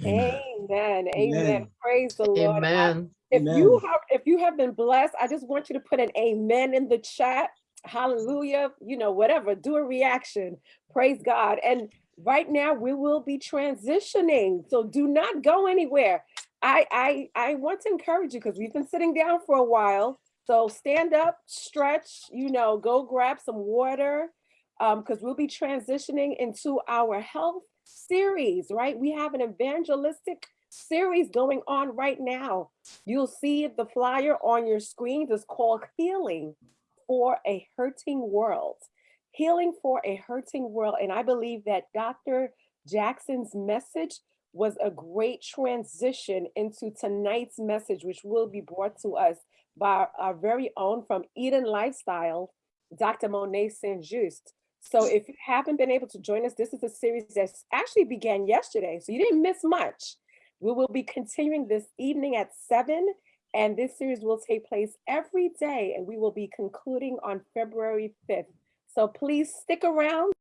Amen. Amen. Amen. Amen. Praise the Lord. Amen. If you have if you have been blessed, I just want you to put an amen in the chat. Hallelujah. You know, whatever, do a reaction. Praise God. And right now we will be transitioning. So do not go anywhere. I I I want to encourage you because we've been sitting down for a while. So stand up, stretch, you know, go grab some water um because we'll be transitioning into our health series, right? We have an evangelistic series going on right now. You'll see the flyer on your screen. It's called Healing for a Hurting World. Healing for a Hurting World. And I believe that Dr. Jackson's message was a great transition into tonight's message, which will be brought to us by our very own from Eden Lifestyle, Dr. Monet Saint-Just. So if you haven't been able to join us, this is a series that actually began yesterday, so you didn't miss much. We will be continuing this evening at seven, and this series will take place every day, and we will be concluding on February 5th. So please stick around.